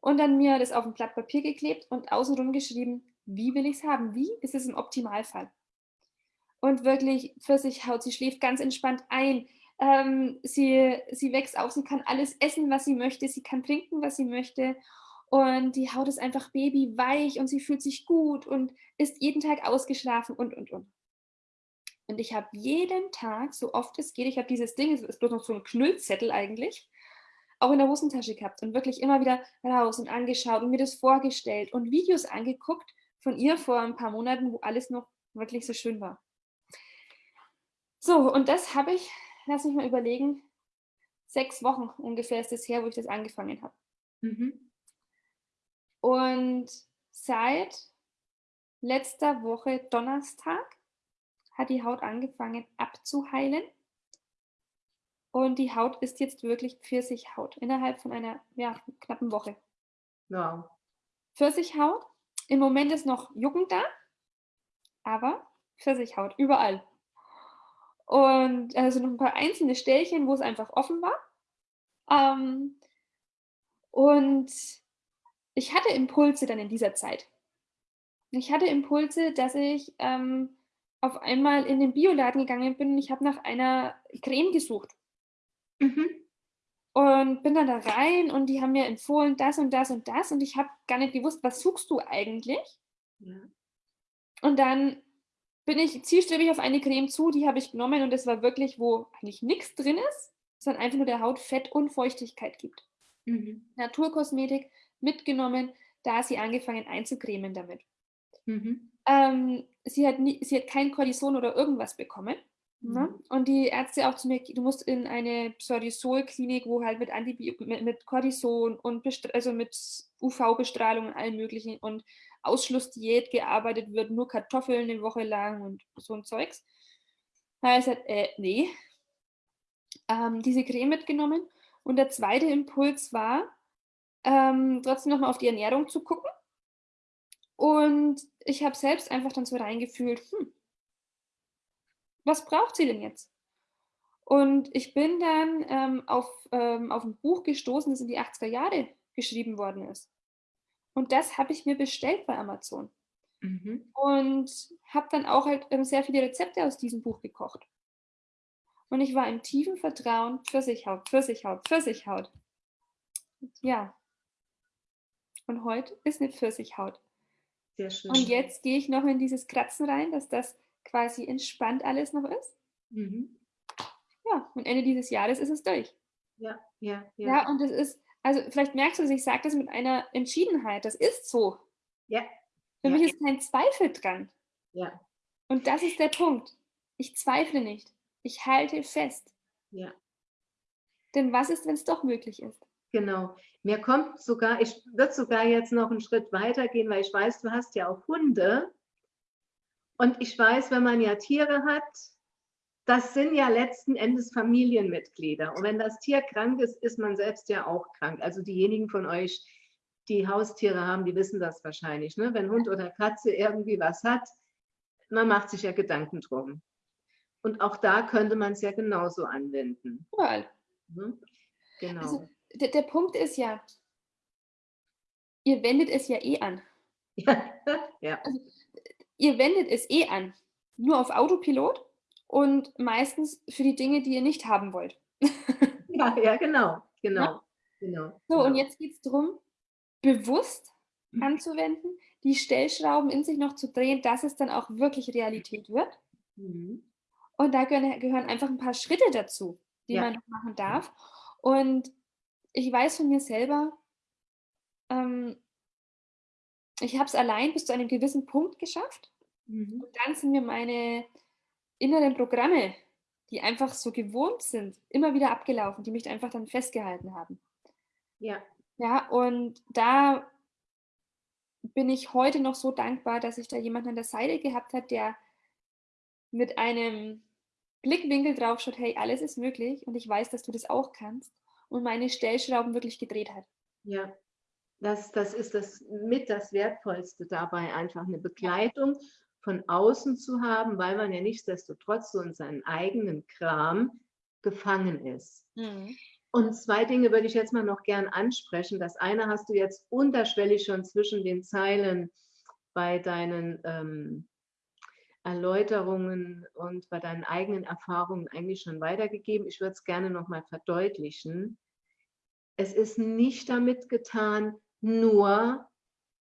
und dann mir das auf ein Blatt Papier geklebt und außenrum geschrieben, wie will ich es haben? Wie ist es im Optimalfall? Und wirklich Pfirsichhaut, sie schläft ganz entspannt ein. Ähm, sie, sie wächst auf, sie kann alles essen, was sie möchte, sie kann trinken, was sie möchte und die Haut ist einfach babyweich und sie fühlt sich gut und ist jeden Tag ausgeschlafen und, und, und. Und ich habe jeden Tag, so oft es geht, ich habe dieses Ding, es ist bloß noch so ein Knüllzettel eigentlich, auch in der Hosentasche gehabt und wirklich immer wieder raus und angeschaut und mir das vorgestellt und Videos angeguckt von ihr vor ein paar Monaten, wo alles noch wirklich so schön war. So, und das habe ich, lass mich mal überlegen, sechs Wochen ungefähr ist es her, wo ich das angefangen habe. Mhm. Und seit letzter Woche Donnerstag hat die Haut angefangen abzuheilen. Und die Haut ist jetzt wirklich Pfirsichhaut innerhalb von einer ja, knappen Woche. Ja. Pfirsichhaut. Im Moment ist noch Jucken da, aber Pfirsichhaut überall. Und also noch ein paar einzelne Stellen, wo es einfach offen war. Ähm, und ich hatte Impulse dann in dieser Zeit. Ich hatte Impulse, dass ich ähm, auf einmal in den Bioladen gegangen bin und ich habe nach einer Creme gesucht. Mhm. Und bin dann da rein und die haben mir empfohlen, das und das und das. Und ich habe gar nicht gewusst, was suchst du eigentlich? Ja. Und dann bin ich zielstrebig auf eine Creme zu, die habe ich genommen und das war wirklich, wo eigentlich nichts drin ist, sondern einfach nur der Haut Fett und Feuchtigkeit gibt. Mhm. Naturkosmetik, mitgenommen, da sie angefangen einzucremen damit. Mhm. Ähm, sie, hat nie, sie hat kein Cortison oder irgendwas bekommen. Ne? Mhm. Und die Ärzte auch zu mir, du musst in eine Psorisol-Klinik, wo halt mit, Antibiotik, mit, mit Cortison und also mit UV-Bestrahlung und allem möglichen und Ausschlussdiät gearbeitet wird, nur Kartoffeln eine Woche lang und so ein Zeugs. Da habe ich gesagt, äh, nee. Ähm, diese Creme mitgenommen. Und der zweite Impuls war, ähm, trotzdem nochmal auf die Ernährung zu gucken. Und ich habe selbst einfach dann so reingefühlt, hm, was braucht sie denn jetzt? Und ich bin dann ähm, auf, ähm, auf ein Buch gestoßen, das in die 80er Jahre geschrieben worden ist. Und das habe ich mir bestellt bei Amazon. Mhm. Und habe dann auch halt ähm, sehr viele Rezepte aus diesem Buch gekocht. Und ich war im tiefen Vertrauen, Pfirsichhaut, Pfirsichhaut, Pfirsichhaut. Ja, und heute ist eine Pfirsichhaut. Sehr schön. Und jetzt gehe ich noch in dieses Kratzen rein, dass das quasi entspannt alles noch ist. Mhm. Ja, und Ende dieses Jahres ist es durch. Ja, ja, ja. Ja, und es ist, also vielleicht merkst du es, ich sage das mit einer Entschiedenheit, das ist so. Ja. Für ja. mich ist kein Zweifel dran. Ja. Und das ist der Punkt. Ich zweifle nicht. Ich halte fest. Ja. Denn was ist, wenn es doch möglich ist? Genau. Mir kommt sogar, ich würde sogar jetzt noch einen Schritt weiter gehen, weil ich weiß, du hast ja auch Hunde. Und ich weiß, wenn man ja Tiere hat, das sind ja letzten Endes Familienmitglieder. Und wenn das Tier krank ist, ist man selbst ja auch krank. Also diejenigen von euch, die Haustiere haben, die wissen das wahrscheinlich. Ne? Wenn Hund oder Katze irgendwie was hat, man macht sich ja Gedanken drum. Und auch da könnte man es ja genauso anwenden. Cool. Mhm. Genau. Also, der, der Punkt ist ja, ihr wendet es ja eh an. Ja. ja. Also, ihr wendet es eh an. Nur auf Autopilot und meistens für die Dinge, die ihr nicht haben wollt. ja, ja, genau. Genau. Ja? genau so, genau. und jetzt geht es darum, bewusst mhm. anzuwenden, die Stellschrauben in sich noch zu drehen, dass es dann auch wirklich Realität wird. Mhm. Und da gehören einfach ein paar Schritte dazu, die ja. man machen darf. Und ich weiß von mir selber, ähm, ich habe es allein bis zu einem gewissen Punkt geschafft. Mhm. Und dann sind mir meine inneren Programme, die einfach so gewohnt sind, immer wieder abgelaufen, die mich einfach dann festgehalten haben. Ja. Ja, und da bin ich heute noch so dankbar, dass ich da jemanden an der Seite gehabt habe, der mit einem Blickwinkel drauf schaut, hey, alles ist möglich und ich weiß, dass du das auch kannst und meine Stellschrauben wirklich gedreht hat. Ja, das, das ist das mit das Wertvollste dabei, einfach eine Begleitung von außen zu haben, weil man ja nichtsdestotrotz so in seinem eigenen Kram gefangen ist. Mhm. Und zwei Dinge würde ich jetzt mal noch gern ansprechen. Das eine hast du jetzt unterschwellig schon zwischen den Zeilen bei deinen ähm, Erläuterungen und bei deinen eigenen Erfahrungen eigentlich schon weitergegeben. Ich würde es gerne noch mal verdeutlichen. Es ist nicht damit getan, nur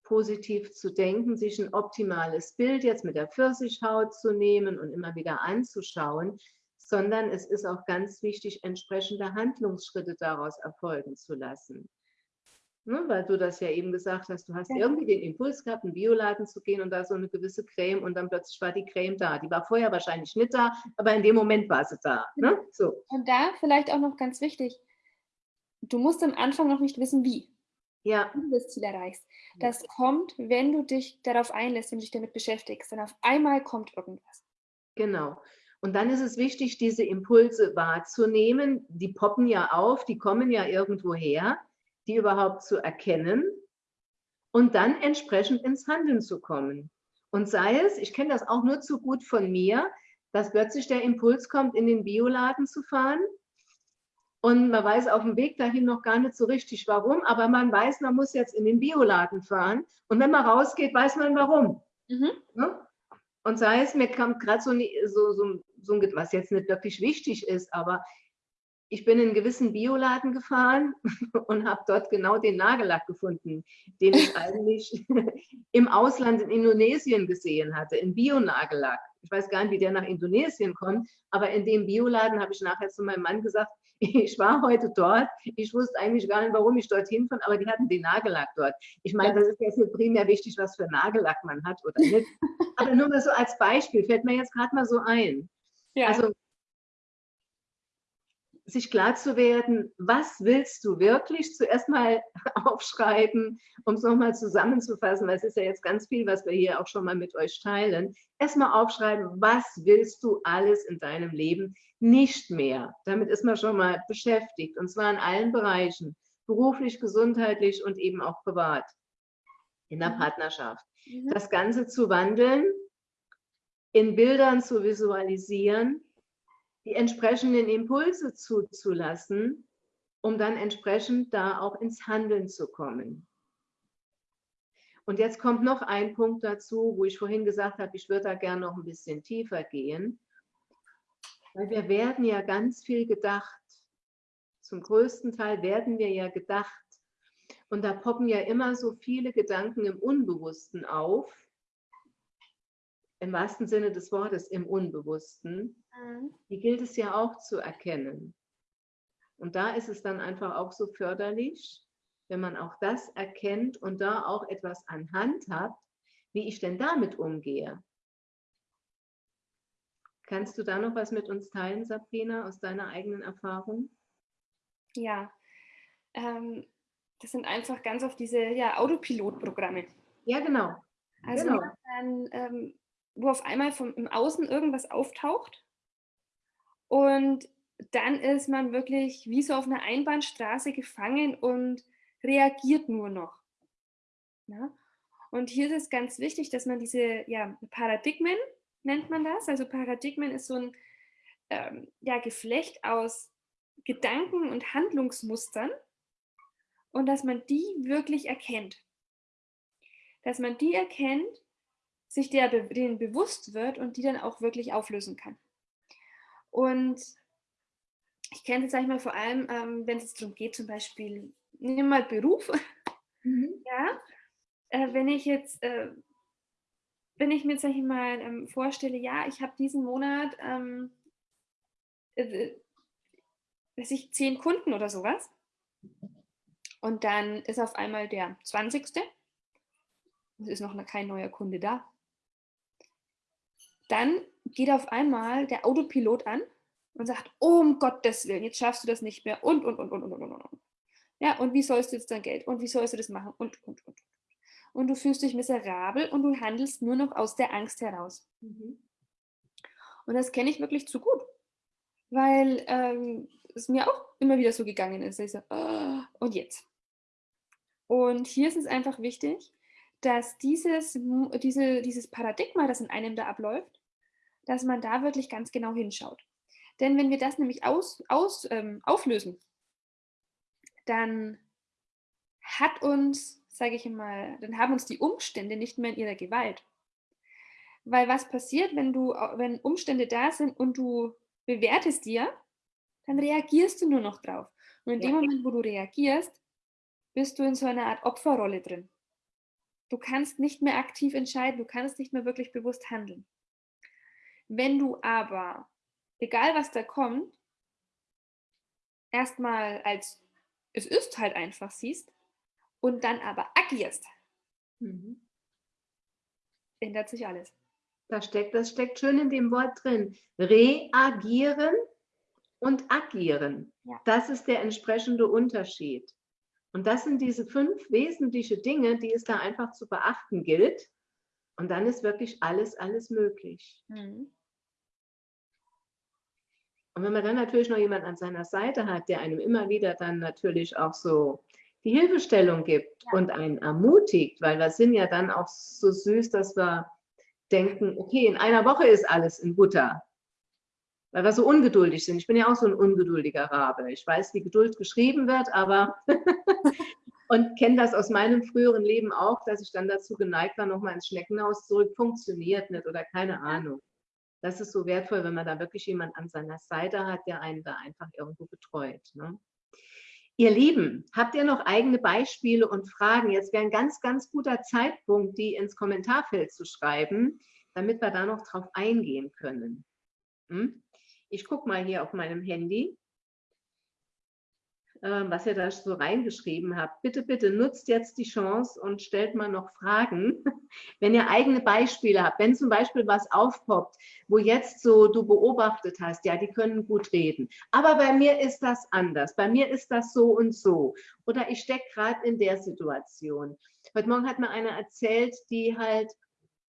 positiv zu denken, sich ein optimales Bild jetzt mit der Pfirsichhaut zu nehmen und immer wieder anzuschauen, sondern es ist auch ganz wichtig, entsprechende Handlungsschritte daraus erfolgen zu lassen. Ne, weil du das ja eben gesagt hast, du hast ja. irgendwie den Impuls gehabt, in den Bioladen zu gehen und da so eine gewisse Creme und dann plötzlich war die Creme da. Die war vorher wahrscheinlich nicht da, aber in dem Moment war sie da. Ne? So. Und da vielleicht auch noch ganz wichtig, du musst am Anfang noch nicht wissen, wie ja. du das Ziel erreichst. Das kommt, wenn du dich darauf einlässt und dich damit beschäftigst. Dann auf einmal kommt irgendwas. Genau. Und dann ist es wichtig, diese Impulse wahrzunehmen. Die poppen ja auf, die kommen ja irgendwo her, die überhaupt zu erkennen und dann entsprechend ins Handeln zu kommen. Und sei es, ich kenne das auch nur zu gut von mir, dass plötzlich der Impuls kommt, in den Bioladen zu fahren und man weiß auf dem Weg dahin noch gar nicht so richtig warum, aber man weiß, man muss jetzt in den Bioladen fahren. Und wenn man rausgeht, weiß man warum. Mhm. Ne? Und sei es, mir kommt gerade so, so, so, so, was jetzt nicht wirklich wichtig ist, aber ich bin in einen gewissen Bioladen gefahren und habe dort genau den Nagellack gefunden, den ich eigentlich im Ausland in Indonesien gesehen hatte, in Bio-Nagellack. Ich weiß gar nicht, wie der nach Indonesien kommt, aber in dem Bioladen habe ich nachher zu meinem Mann gesagt, ich war heute dort. Ich wusste eigentlich gar nicht, warum ich dorthin fand, aber die hatten den Nagellack dort. Ich meine, das ist jetzt nicht primär wichtig, was für Nagellack man hat oder nicht. aber nur mal so als Beispiel, fällt mir jetzt gerade mal so ein. Ja. Also sich klar zu werden, was willst du wirklich? Zuerst mal aufschreiben, um es nochmal zusammenzufassen, weil es ist ja jetzt ganz viel, was wir hier auch schon mal mit euch teilen. Erstmal aufschreiben, was willst du alles in deinem Leben nicht mehr? Damit ist man schon mal beschäftigt und zwar in allen Bereichen, beruflich, gesundheitlich und eben auch privat, in der mhm. Partnerschaft. Mhm. Das Ganze zu wandeln, in Bildern zu visualisieren, die entsprechenden Impulse zuzulassen, um dann entsprechend da auch ins Handeln zu kommen. Und jetzt kommt noch ein Punkt dazu, wo ich vorhin gesagt habe, ich würde da gerne noch ein bisschen tiefer gehen, weil wir werden ja ganz viel gedacht. Zum größten Teil werden wir ja gedacht. Und da poppen ja immer so viele Gedanken im Unbewussten auf, im wahrsten Sinne des Wortes im Unbewussten, mhm. die gilt es ja auch zu erkennen. Und da ist es dann einfach auch so förderlich, wenn man auch das erkennt und da auch etwas an Hand hat, wie ich denn damit umgehe. Kannst du da noch was mit uns teilen, Sabrina, aus deiner eigenen Erfahrung? Ja, ähm, das sind einfach ganz oft diese ja, Autopilotprogramme. Ja, genau. Also genau. dann, ähm, wo auf einmal vom, im Außen irgendwas auftaucht und dann ist man wirklich wie so auf einer Einbahnstraße gefangen und reagiert nur noch. Ja? Und hier ist es ganz wichtig, dass man diese ja, Paradigmen, nennt man das, also Paradigmen ist so ein ähm, ja, Geflecht aus Gedanken und Handlungsmustern und dass man die wirklich erkennt. Dass man die erkennt, sich der, denen bewusst wird und die dann auch wirklich auflösen kann. Und ich kenne das, sag ich mal, vor allem, ähm, wenn es darum geht, zum Beispiel, wir mal Beruf. Mhm. Ja, äh, wenn ich jetzt, äh, wenn ich mir, sag ich mal, ähm, vorstelle, ja, ich habe diesen Monat, ähm, äh, weiß ich, zehn Kunden oder sowas. Und dann ist auf einmal der 20. Es ist noch kein neuer Kunde da. Dann geht auf einmal der Autopilot an und sagt, oh, um Gottes Willen, jetzt schaffst du das nicht mehr und, und, und, und, und, und, und. Ja, und wie sollst du jetzt dein Geld und wie sollst du das machen und, und, und. Und du fühlst dich miserabel und du handelst nur noch aus der Angst heraus. Mhm. Und das kenne ich wirklich zu gut, weil ähm, es mir auch immer wieder so gegangen ist. Ich so, oh, und jetzt? Und hier ist es einfach wichtig, dass dieses, diese, dieses Paradigma, das in einem da abläuft, dass man da wirklich ganz genau hinschaut. Denn wenn wir das nämlich aus, aus, ähm, auflösen, dann hat uns, sage ich mal, dann haben uns die Umstände nicht mehr in ihrer Gewalt. Weil was passiert, wenn du, wenn Umstände da sind und du bewertest dir, dann reagierst du nur noch drauf. Und in ja. dem Moment, wo du reagierst, bist du in so einer Art Opferrolle drin. Du kannst nicht mehr aktiv entscheiden, du kannst nicht mehr wirklich bewusst handeln. Wenn du aber egal was da kommt, erstmal als es ist halt einfach siehst und dann aber agierst, mhm. ändert sich alles. Das steckt, das steckt schön in dem Wort drin. Reagieren und agieren. Ja. Das ist der entsprechende Unterschied. Und das sind diese fünf wesentlichen Dinge, die es da einfach zu beachten gilt. Und dann ist wirklich alles, alles möglich. Mhm. Und wenn man dann natürlich noch jemand an seiner Seite hat, der einem immer wieder dann natürlich auch so die Hilfestellung gibt ja. und einen ermutigt, weil wir sind ja dann auch so süß, dass wir denken, okay, in einer Woche ist alles in Butter. Weil wir so ungeduldig sind. Ich bin ja auch so ein ungeduldiger Rabe. Ich weiß, wie Geduld geschrieben wird, aber und kenne das aus meinem früheren Leben auch, dass ich dann dazu geneigt war, nochmal ins Schneckenhaus zurück, funktioniert nicht oder keine Ahnung das ist so wertvoll, wenn man da wirklich jemand an seiner Seite hat, der einen da einfach irgendwo betreut. Ne? Ihr Lieben, habt ihr noch eigene Beispiele und Fragen? Jetzt wäre ein ganz, ganz guter Zeitpunkt, die ins Kommentarfeld zu schreiben, damit wir da noch drauf eingehen können. Hm? Ich gucke mal hier auf meinem Handy. Ähm, was ihr da so reingeschrieben habt. Bitte, bitte nutzt jetzt die Chance und stellt mal noch Fragen, wenn ihr eigene Beispiele habt. Wenn zum Beispiel was aufpoppt, wo jetzt so du beobachtet hast, ja, die können gut reden. Aber bei mir ist das anders. Bei mir ist das so und so. Oder ich stecke gerade in der Situation. Heute Morgen hat mir einer erzählt, die halt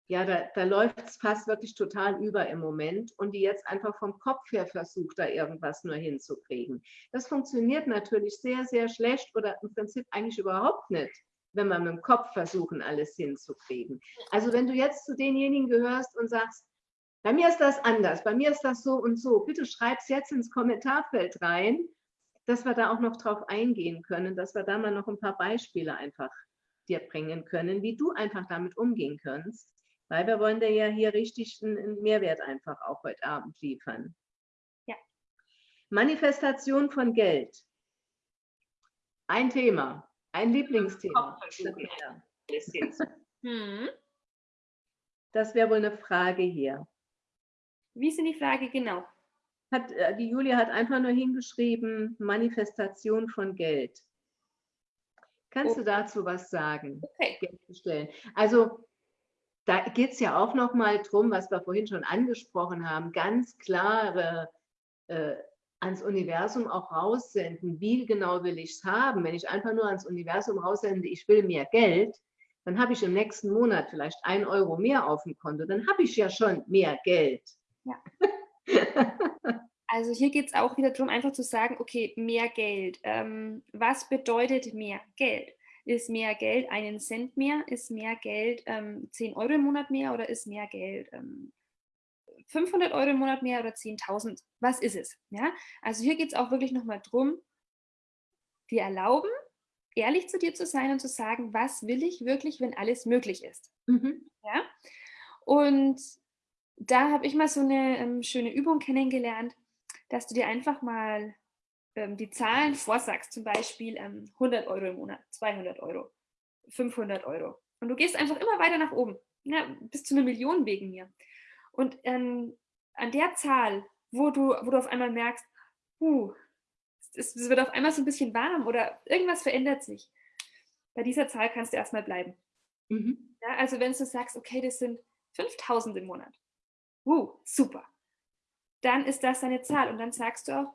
ja, da, da läuft es fast wirklich total über im Moment und die jetzt einfach vom Kopf her versucht, da irgendwas nur hinzukriegen. Das funktioniert natürlich sehr, sehr schlecht oder im Prinzip eigentlich überhaupt nicht, wenn wir mit dem Kopf versuchen, alles hinzukriegen. Also wenn du jetzt zu denjenigen gehörst und sagst, bei mir ist das anders, bei mir ist das so und so, bitte schreib es jetzt ins Kommentarfeld rein, dass wir da auch noch drauf eingehen können, dass wir da mal noch ein paar Beispiele einfach dir bringen können, wie du einfach damit umgehen kannst weil wir wollen dir ja hier richtig einen Mehrwert einfach auch heute Abend liefern. Ja. Manifestation von Geld. Ein Thema, ein Lieblingsthema. Hm. Das wäre wohl eine Frage hier. Wie ist denn die Frage genau? Hat, äh, die Julia hat einfach nur hingeschrieben, Manifestation von Geld. Kannst oh. du dazu was sagen? Okay. Also da geht es ja auch noch mal drum, was wir vorhin schon angesprochen haben, ganz klare äh, ans Universum auch raussenden, wie genau will ich es haben. Wenn ich einfach nur ans Universum raussende, ich will mehr Geld, dann habe ich im nächsten Monat vielleicht ein Euro mehr auf dem Konto. Dann habe ich ja schon mehr Geld. Ja. Also hier geht es auch wieder darum, einfach zu sagen, okay, mehr Geld. Ähm, was bedeutet mehr Geld? Ist mehr Geld einen Cent mehr? Ist mehr Geld ähm, 10 Euro im Monat mehr oder ist mehr Geld ähm, 500 Euro im Monat mehr oder 10.000? Was ist es? Ja? Also hier geht es auch wirklich nochmal darum, dir erlauben, ehrlich zu dir zu sein und zu sagen, was will ich wirklich, wenn alles möglich ist. Mhm. Ja? Und da habe ich mal so eine ähm, schöne Übung kennengelernt, dass du dir einfach mal ähm, die Zahlen vorsagst, zum Beispiel ähm, 100 Euro im Monat, 200 Euro, 500 Euro. Und du gehst einfach immer weiter nach oben, ja, bis zu einer Million wegen mir. Und ähm, an der Zahl, wo du, wo du auf einmal merkst, huh, es, es wird auf einmal so ein bisschen warm oder irgendwas verändert sich, bei dieser Zahl kannst du erstmal bleiben. Mhm. Ja, also wenn du sagst, okay, das sind 5000 im Monat, uh, super, dann ist das deine Zahl und dann sagst du auch,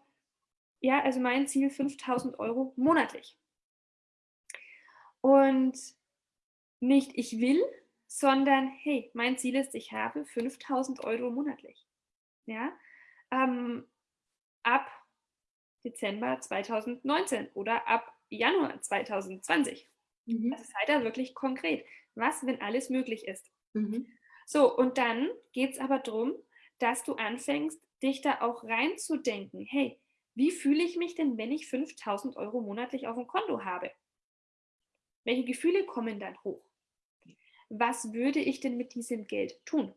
ja, also mein Ziel 5000 Euro monatlich. Und nicht ich will, sondern hey, mein Ziel ist, ich habe 5000 Euro monatlich. Ja, ähm, ab Dezember 2019 oder ab Januar 2020. Mhm. Also seid da wirklich konkret. Was, wenn alles möglich ist? Mhm. So, und dann geht es aber darum, dass du anfängst, dich da auch reinzudenken. Hey, wie fühle ich mich denn, wenn ich 5000 Euro monatlich auf dem Konto habe? Welche Gefühle kommen dann hoch? Was würde ich denn mit diesem Geld tun?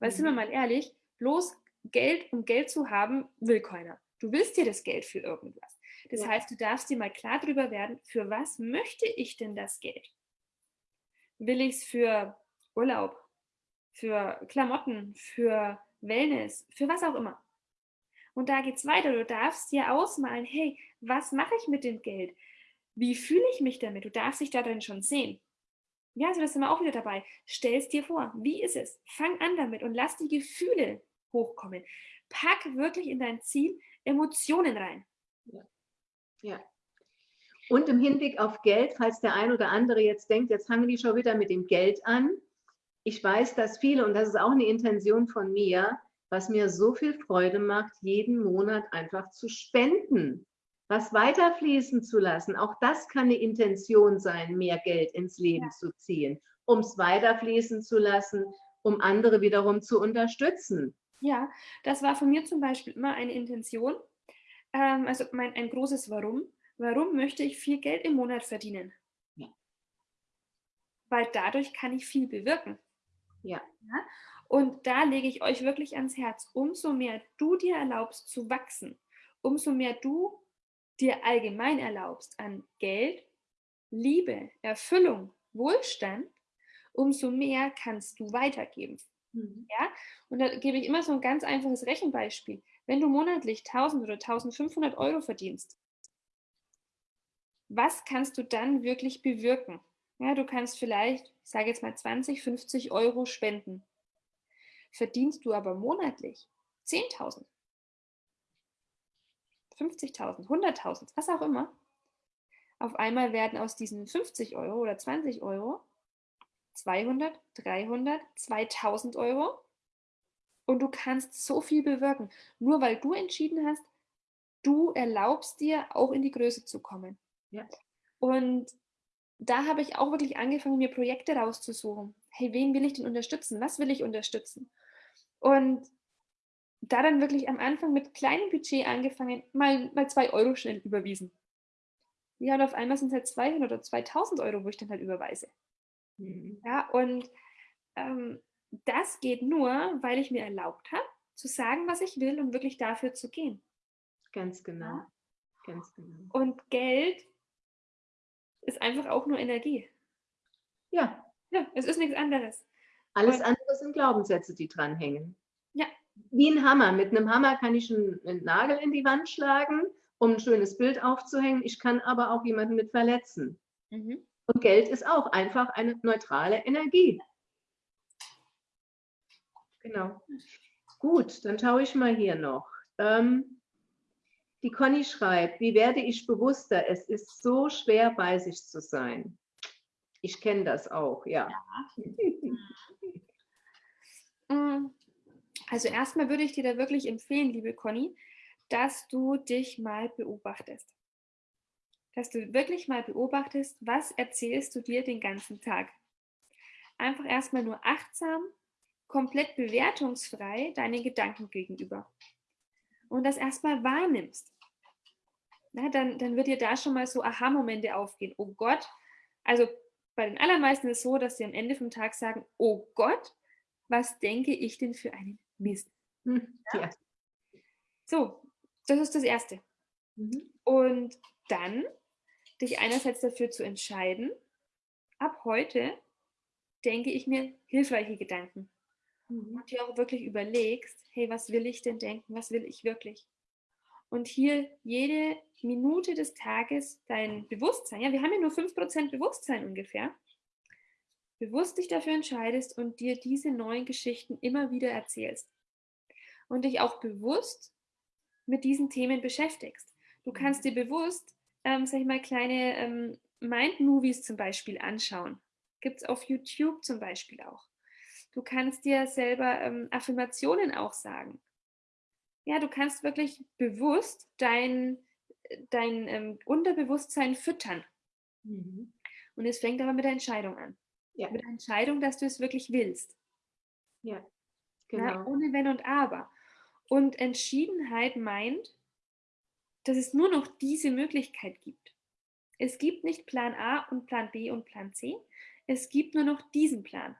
Weil, mhm. sind wir mhm. mal ehrlich, bloß Geld, um Geld zu haben, will keiner. Du willst dir das Geld für irgendwas. Das ja. heißt, du darfst dir mal klar darüber werden, für was möchte ich denn das Geld? Will ich es für Urlaub, für Klamotten, für Wellness, für was auch immer? Und da geht es weiter. Du darfst dir ausmalen, hey, was mache ich mit dem Geld? Wie fühle ich mich damit? Du darfst dich darin schon sehen. Ja, also das sind wir auch wieder dabei. Stell es dir vor. Wie ist es? Fang an damit und lass die Gefühle hochkommen. Pack wirklich in dein Ziel Emotionen rein. Ja. ja. Und im Hinblick auf Geld, falls der ein oder andere jetzt denkt, jetzt fangen die schon wieder mit dem Geld an. Ich weiß, dass viele, und das ist auch eine Intention von mir, was mir so viel Freude macht, jeden Monat einfach zu spenden, was weiterfließen zu lassen. Auch das kann eine Intention sein, mehr Geld ins Leben ja. zu ziehen, um es weiterfließen zu lassen, um andere wiederum zu unterstützen. Ja, das war von mir zum Beispiel immer eine Intention, ähm, also mein, ein großes Warum. Warum möchte ich viel Geld im Monat verdienen? Ja. Weil dadurch kann ich viel bewirken. Ja. ja. Und da lege ich euch wirklich ans Herz, umso mehr du dir erlaubst zu wachsen, umso mehr du dir allgemein erlaubst an Geld, Liebe, Erfüllung, Wohlstand, umso mehr kannst du weitergeben. Mhm. Ja? Und da gebe ich immer so ein ganz einfaches Rechenbeispiel. Wenn du monatlich 1000 oder 1500 Euro verdienst, was kannst du dann wirklich bewirken? Ja, du kannst vielleicht, ich sage jetzt mal 20, 50 Euro spenden verdienst du aber monatlich 10.000, 50.000, 100.000, was auch immer, auf einmal werden aus diesen 50 Euro oder 20 Euro 200, 300, 2000 Euro und du kannst so viel bewirken, nur weil du entschieden hast, du erlaubst dir auch in die Größe zu kommen. Ja. Und da habe ich auch wirklich angefangen, mir Projekte rauszusuchen. Hey, wen will ich denn unterstützen? Was will ich unterstützen? Und da dann wirklich am Anfang mit kleinem Budget angefangen, mal, mal zwei Euro schnell überwiesen. Ja, und auf einmal sind es halt 200 oder 2000 Euro, wo ich dann halt überweise. Mhm. Ja, und ähm, das geht nur, weil ich mir erlaubt habe, zu sagen, was ich will und wirklich dafür zu gehen. Ganz genau. Ja? Ganz genau. Und Geld ist einfach auch nur Energie. Ja. Ja, es ist nichts anderes. Alles andere sind Glaubenssätze, die dranhängen. Ja. Wie ein Hammer. Mit einem Hammer kann ich einen, Nagel in die Wand schlagen, um ein schönes Bild aufzuhängen. Ich kann aber auch jemanden mit verletzen. Mhm. Und Geld ist auch einfach eine neutrale Energie. Genau. Gut, dann schaue ich mal hier noch. Ähm, Die Conny schreibt, wie werde ich bewusster? Es ist so schwer, bei sich zu sein. Ich kenne das auch, ja. ja. Mm. Also erstmal würde ich dir da wirklich empfehlen, liebe Conny, dass du dich mal beobachtest. Dass du wirklich mal beobachtest, was erzählst du dir den ganzen Tag. Einfach erstmal nur achtsam, komplett bewertungsfrei deinen Gedanken gegenüber. Und das erstmal wahrnimmst. Na, dann, dann wird dir da schon mal so Aha-Momente aufgehen. Oh Gott, also bei den allermeisten ist es so, dass sie am Ende vom Tag sagen, oh Gott, was denke ich denn für einen Mist? Hm, ja. So, das ist das Erste. Mhm. Und dann dich einerseits dafür zu entscheiden, ab heute denke ich mir hilfreiche Gedanken. Mhm. Und dir auch wirklich überlegst, hey, was will ich denn denken? Was will ich wirklich? Und hier jede Minute des Tages dein Bewusstsein, ja, wir haben ja nur 5% Bewusstsein ungefähr, bewusst dich dafür entscheidest und dir diese neuen Geschichten immer wieder erzählst. Und dich auch bewusst mit diesen Themen beschäftigst. Du kannst dir bewusst, ähm, sag ich mal, kleine ähm, Mind-Movies zum Beispiel anschauen. Gibt es auf YouTube zum Beispiel auch. Du kannst dir selber ähm, Affirmationen auch sagen. Ja, du kannst wirklich bewusst dein, dein ähm, Unterbewusstsein füttern. Mhm. Und es fängt aber mit der Entscheidung an. Ja. Mit der Entscheidung, dass du es wirklich willst. Ja, genau. Na, ohne Wenn und Aber. Und Entschiedenheit meint, dass es nur noch diese Möglichkeit gibt. Es gibt nicht Plan A und Plan B und Plan C. Es gibt nur noch diesen Plan.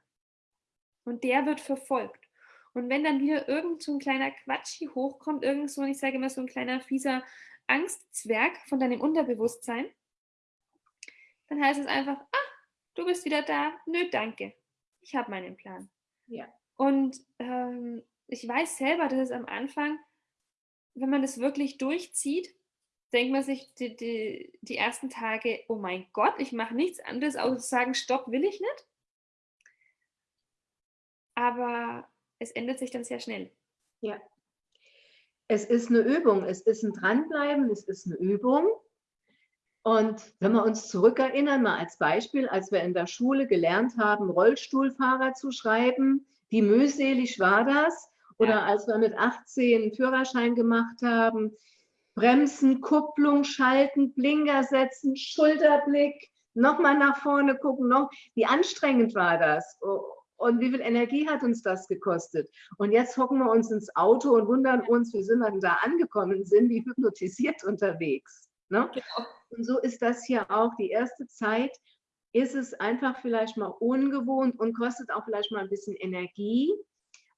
Und der wird verfolgt. Und wenn dann wieder irgend so ein kleiner Quatsch hier hochkommt, irgend so, ich sage immer so ein kleiner fieser Angstzwerg von deinem Unterbewusstsein, dann heißt es einfach, ah, du bist wieder da, nö, danke, ich habe meinen Plan. Ja. Und ähm, ich weiß selber, dass es am Anfang, wenn man das wirklich durchzieht, denkt man sich die, die, die ersten Tage, oh mein Gott, ich mache nichts anderes, außer zu sagen, stopp, will ich nicht. Aber es ändert sich dann sehr schnell. Ja. Es ist eine Übung, es ist ein Dranbleiben, es ist eine Übung. Und wenn wir uns zurückerinnern, mal als Beispiel, als wir in der Schule gelernt haben, Rollstuhlfahrer zu schreiben, wie mühselig war das? Oder ja. als wir mit 18 einen Führerschein gemacht haben, Bremsen, Kupplung, Schalten, Blinker setzen, Schulterblick, nochmal nach vorne gucken, noch, wie anstrengend war das? Und wie viel Energie hat uns das gekostet? Und jetzt hocken wir uns ins Auto und wundern uns, wie sind wir denn da angekommen sind, wie hypnotisiert unterwegs. Ne? Genau. Und so ist das hier auch. Die erste Zeit ist es einfach vielleicht mal ungewohnt und kostet auch vielleicht mal ein bisschen Energie.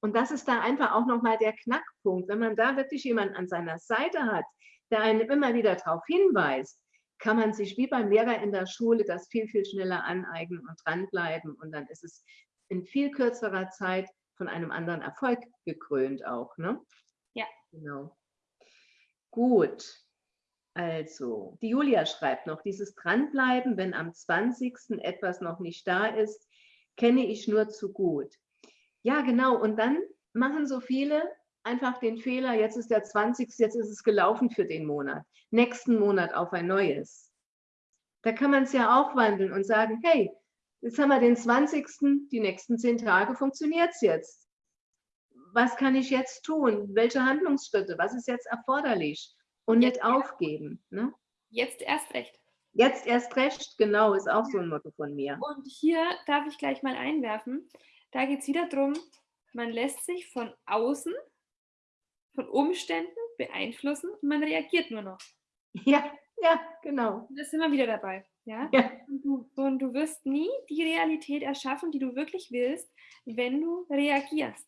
Und das ist da einfach auch nochmal der Knackpunkt. Wenn man da wirklich jemanden an seiner Seite hat, der einen immer wieder darauf hinweist, kann man sich wie beim Lehrer in der Schule das viel, viel schneller aneignen und dranbleiben. Und dann ist es in viel kürzerer Zeit von einem anderen Erfolg gekrönt auch. Ne? Ja. Genau. Gut. Also, die Julia schreibt noch, dieses Dranbleiben, wenn am 20. etwas noch nicht da ist, kenne ich nur zu gut. Ja, genau. Und dann machen so viele einfach den Fehler, jetzt ist der 20. jetzt ist es gelaufen für den Monat. Nächsten Monat auf ein neues. Da kann man es ja auch wandeln und sagen, hey, jetzt haben wir den 20. Die nächsten zehn Tage funktioniert es jetzt. Was kann ich jetzt tun? Welche Handlungsschritte? Was ist jetzt erforderlich? Und jetzt nicht aufgeben. Ne? Jetzt erst recht. Jetzt erst recht, genau, ist auch so ein Motto von mir. Und hier darf ich gleich mal einwerfen. Da geht es wieder darum, man lässt sich von außen, von Umständen beeinflussen und man reagiert nur noch. Ja, ja, genau. Und das sind wir wieder dabei. Ja? ja. Und, du, und du wirst nie die Realität erschaffen, die du wirklich willst, wenn du reagierst.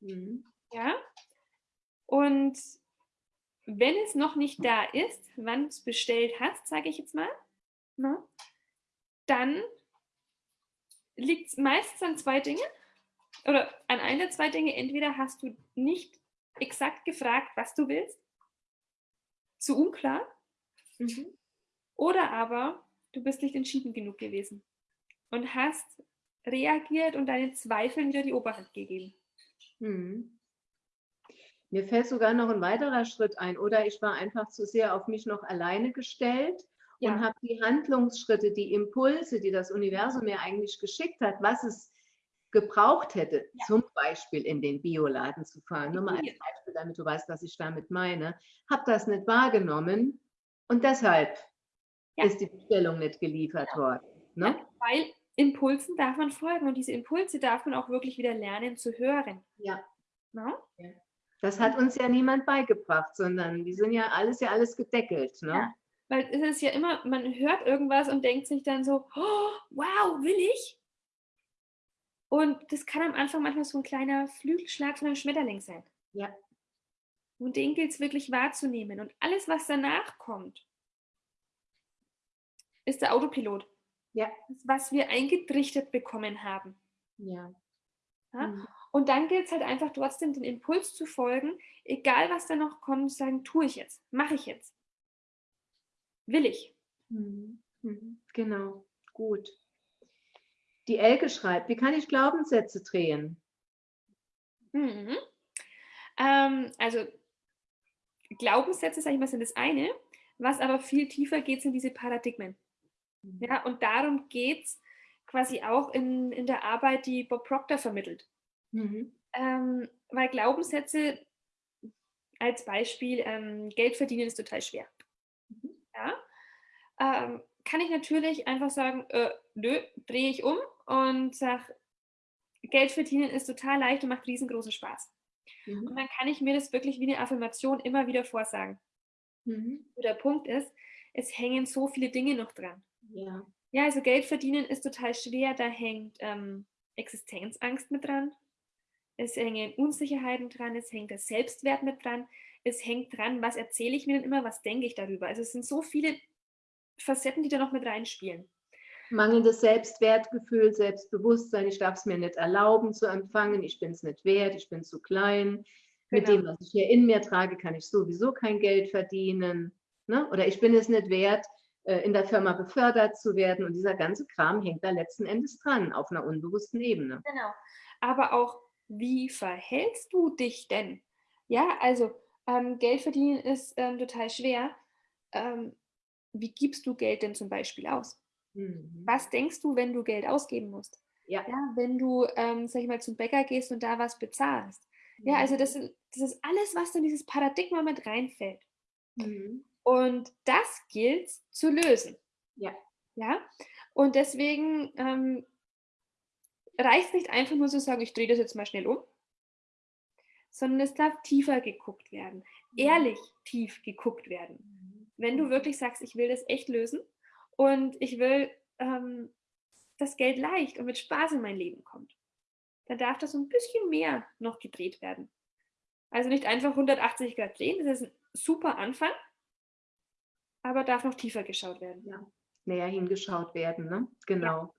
Mhm. Ja? Und wenn es noch nicht da ist, wann du es bestellt hast, sage ich jetzt mal, na, dann liegt es meistens an zwei Dingen oder an einer der zwei Dinge. Entweder hast du nicht exakt gefragt, was du willst, zu unklar, mhm. oder aber du bist nicht entschieden genug gewesen und hast reagiert und deinen Zweifeln wieder die Oberhand gegeben. Mhm. Mir fällt sogar noch ein weiterer Schritt ein. Oder ich war einfach zu sehr auf mich noch alleine gestellt ja. und habe die Handlungsschritte, die Impulse, die das Universum mir eigentlich geschickt hat, was es gebraucht hätte, ja. zum Beispiel in den Bioladen zu fahren, nur mal als Beispiel, damit du weißt, was ich damit meine, habe das nicht wahrgenommen und deshalb ja. ist die Bestellung nicht geliefert ja. worden. Ne? weil Impulsen darf man folgen und diese Impulse darf man auch wirklich wieder lernen zu hören. Ja. Ne? Das hat uns ja niemand beigebracht, sondern die sind ja alles ja alles gedeckelt. Ne? Weil es ist ja immer, man hört irgendwas und denkt sich dann so, oh, wow, will ich? Und das kann am Anfang manchmal so ein kleiner Flügelschlag von einem Schmetterling sein. Ja. Und den gilt es wirklich wahrzunehmen. Und alles, was danach kommt, ist der Autopilot. Ja. Das, was wir eingetrichtert bekommen haben. Ja. ja? Mhm. Und dann gilt es halt einfach trotzdem, den Impuls zu folgen, egal was da noch kommt, sagen, tue ich jetzt, mache ich jetzt. Will ich. Mhm. Mhm. Genau, gut. Die Elke schreibt, wie kann ich Glaubenssätze drehen? Mhm. Ähm, also Glaubenssätze, sage ich mal, sind das eine. Was aber viel tiefer geht, sind diese Paradigmen. Mhm. Ja, und darum geht es quasi auch in, in der Arbeit, die Bob Proctor vermittelt. Mhm. Ähm, weil Glaubenssätze als Beispiel, ähm, Geld verdienen ist total schwer. Mhm. Ja? Ähm, kann ich natürlich einfach sagen, äh, nö, drehe ich um und sage, Geld verdienen ist total leicht und macht riesengroßen Spaß. Mhm. Und dann kann ich mir das wirklich wie eine Affirmation immer wieder vorsagen. Mhm. Der Punkt ist, es hängen so viele Dinge noch dran. Ja. Ja, also Geld verdienen ist total schwer, da hängt ähm, Existenzangst mit dran. Es hängen Unsicherheiten dran, es hängt der Selbstwert mit dran, es hängt dran, was erzähle ich mir denn immer, was denke ich darüber. Also es sind so viele Facetten, die da noch mit reinspielen. Mangelndes Selbstwertgefühl, Selbstbewusstsein, ich darf es mir nicht erlauben zu empfangen, ich bin es nicht wert, ich bin zu klein. Genau. Mit dem, was ich hier in mir trage, kann ich sowieso kein Geld verdienen. Ne? Oder ich bin es nicht wert, äh, in der Firma befördert zu werden. Und dieser ganze Kram hängt da letzten Endes dran, auf einer unbewussten Ebene. Genau. Aber auch, wie verhältst du dich denn? Ja, also ähm, Geld verdienen ist ähm, total schwer. Ähm, wie gibst du Geld denn zum Beispiel aus? Mhm. Was denkst du, wenn du Geld ausgeben musst? Ja. ja wenn du, ähm, sag ich mal, zum Bäcker gehst und da was bezahlst. Mhm. Ja, also das, das ist alles, was in dieses Paradigma mit reinfällt. Mhm. Und das gilt zu lösen. Ja. Ja. Und deswegen ähm, reicht nicht einfach nur zu sagen, ich drehe das jetzt mal schnell um, sondern es darf tiefer geguckt werden, mhm. ehrlich tief geguckt werden. Mhm. Wenn du wirklich sagst, ich will das echt lösen und ich will, ähm, dass Geld leicht und mit Spaß in mein Leben kommt, dann darf das ein bisschen mehr noch gedreht werden. Also nicht einfach 180 Grad drehen, das ist ein super Anfang, aber darf noch tiefer geschaut werden. Ja, näher hingeschaut werden, ne? Genau. Ja.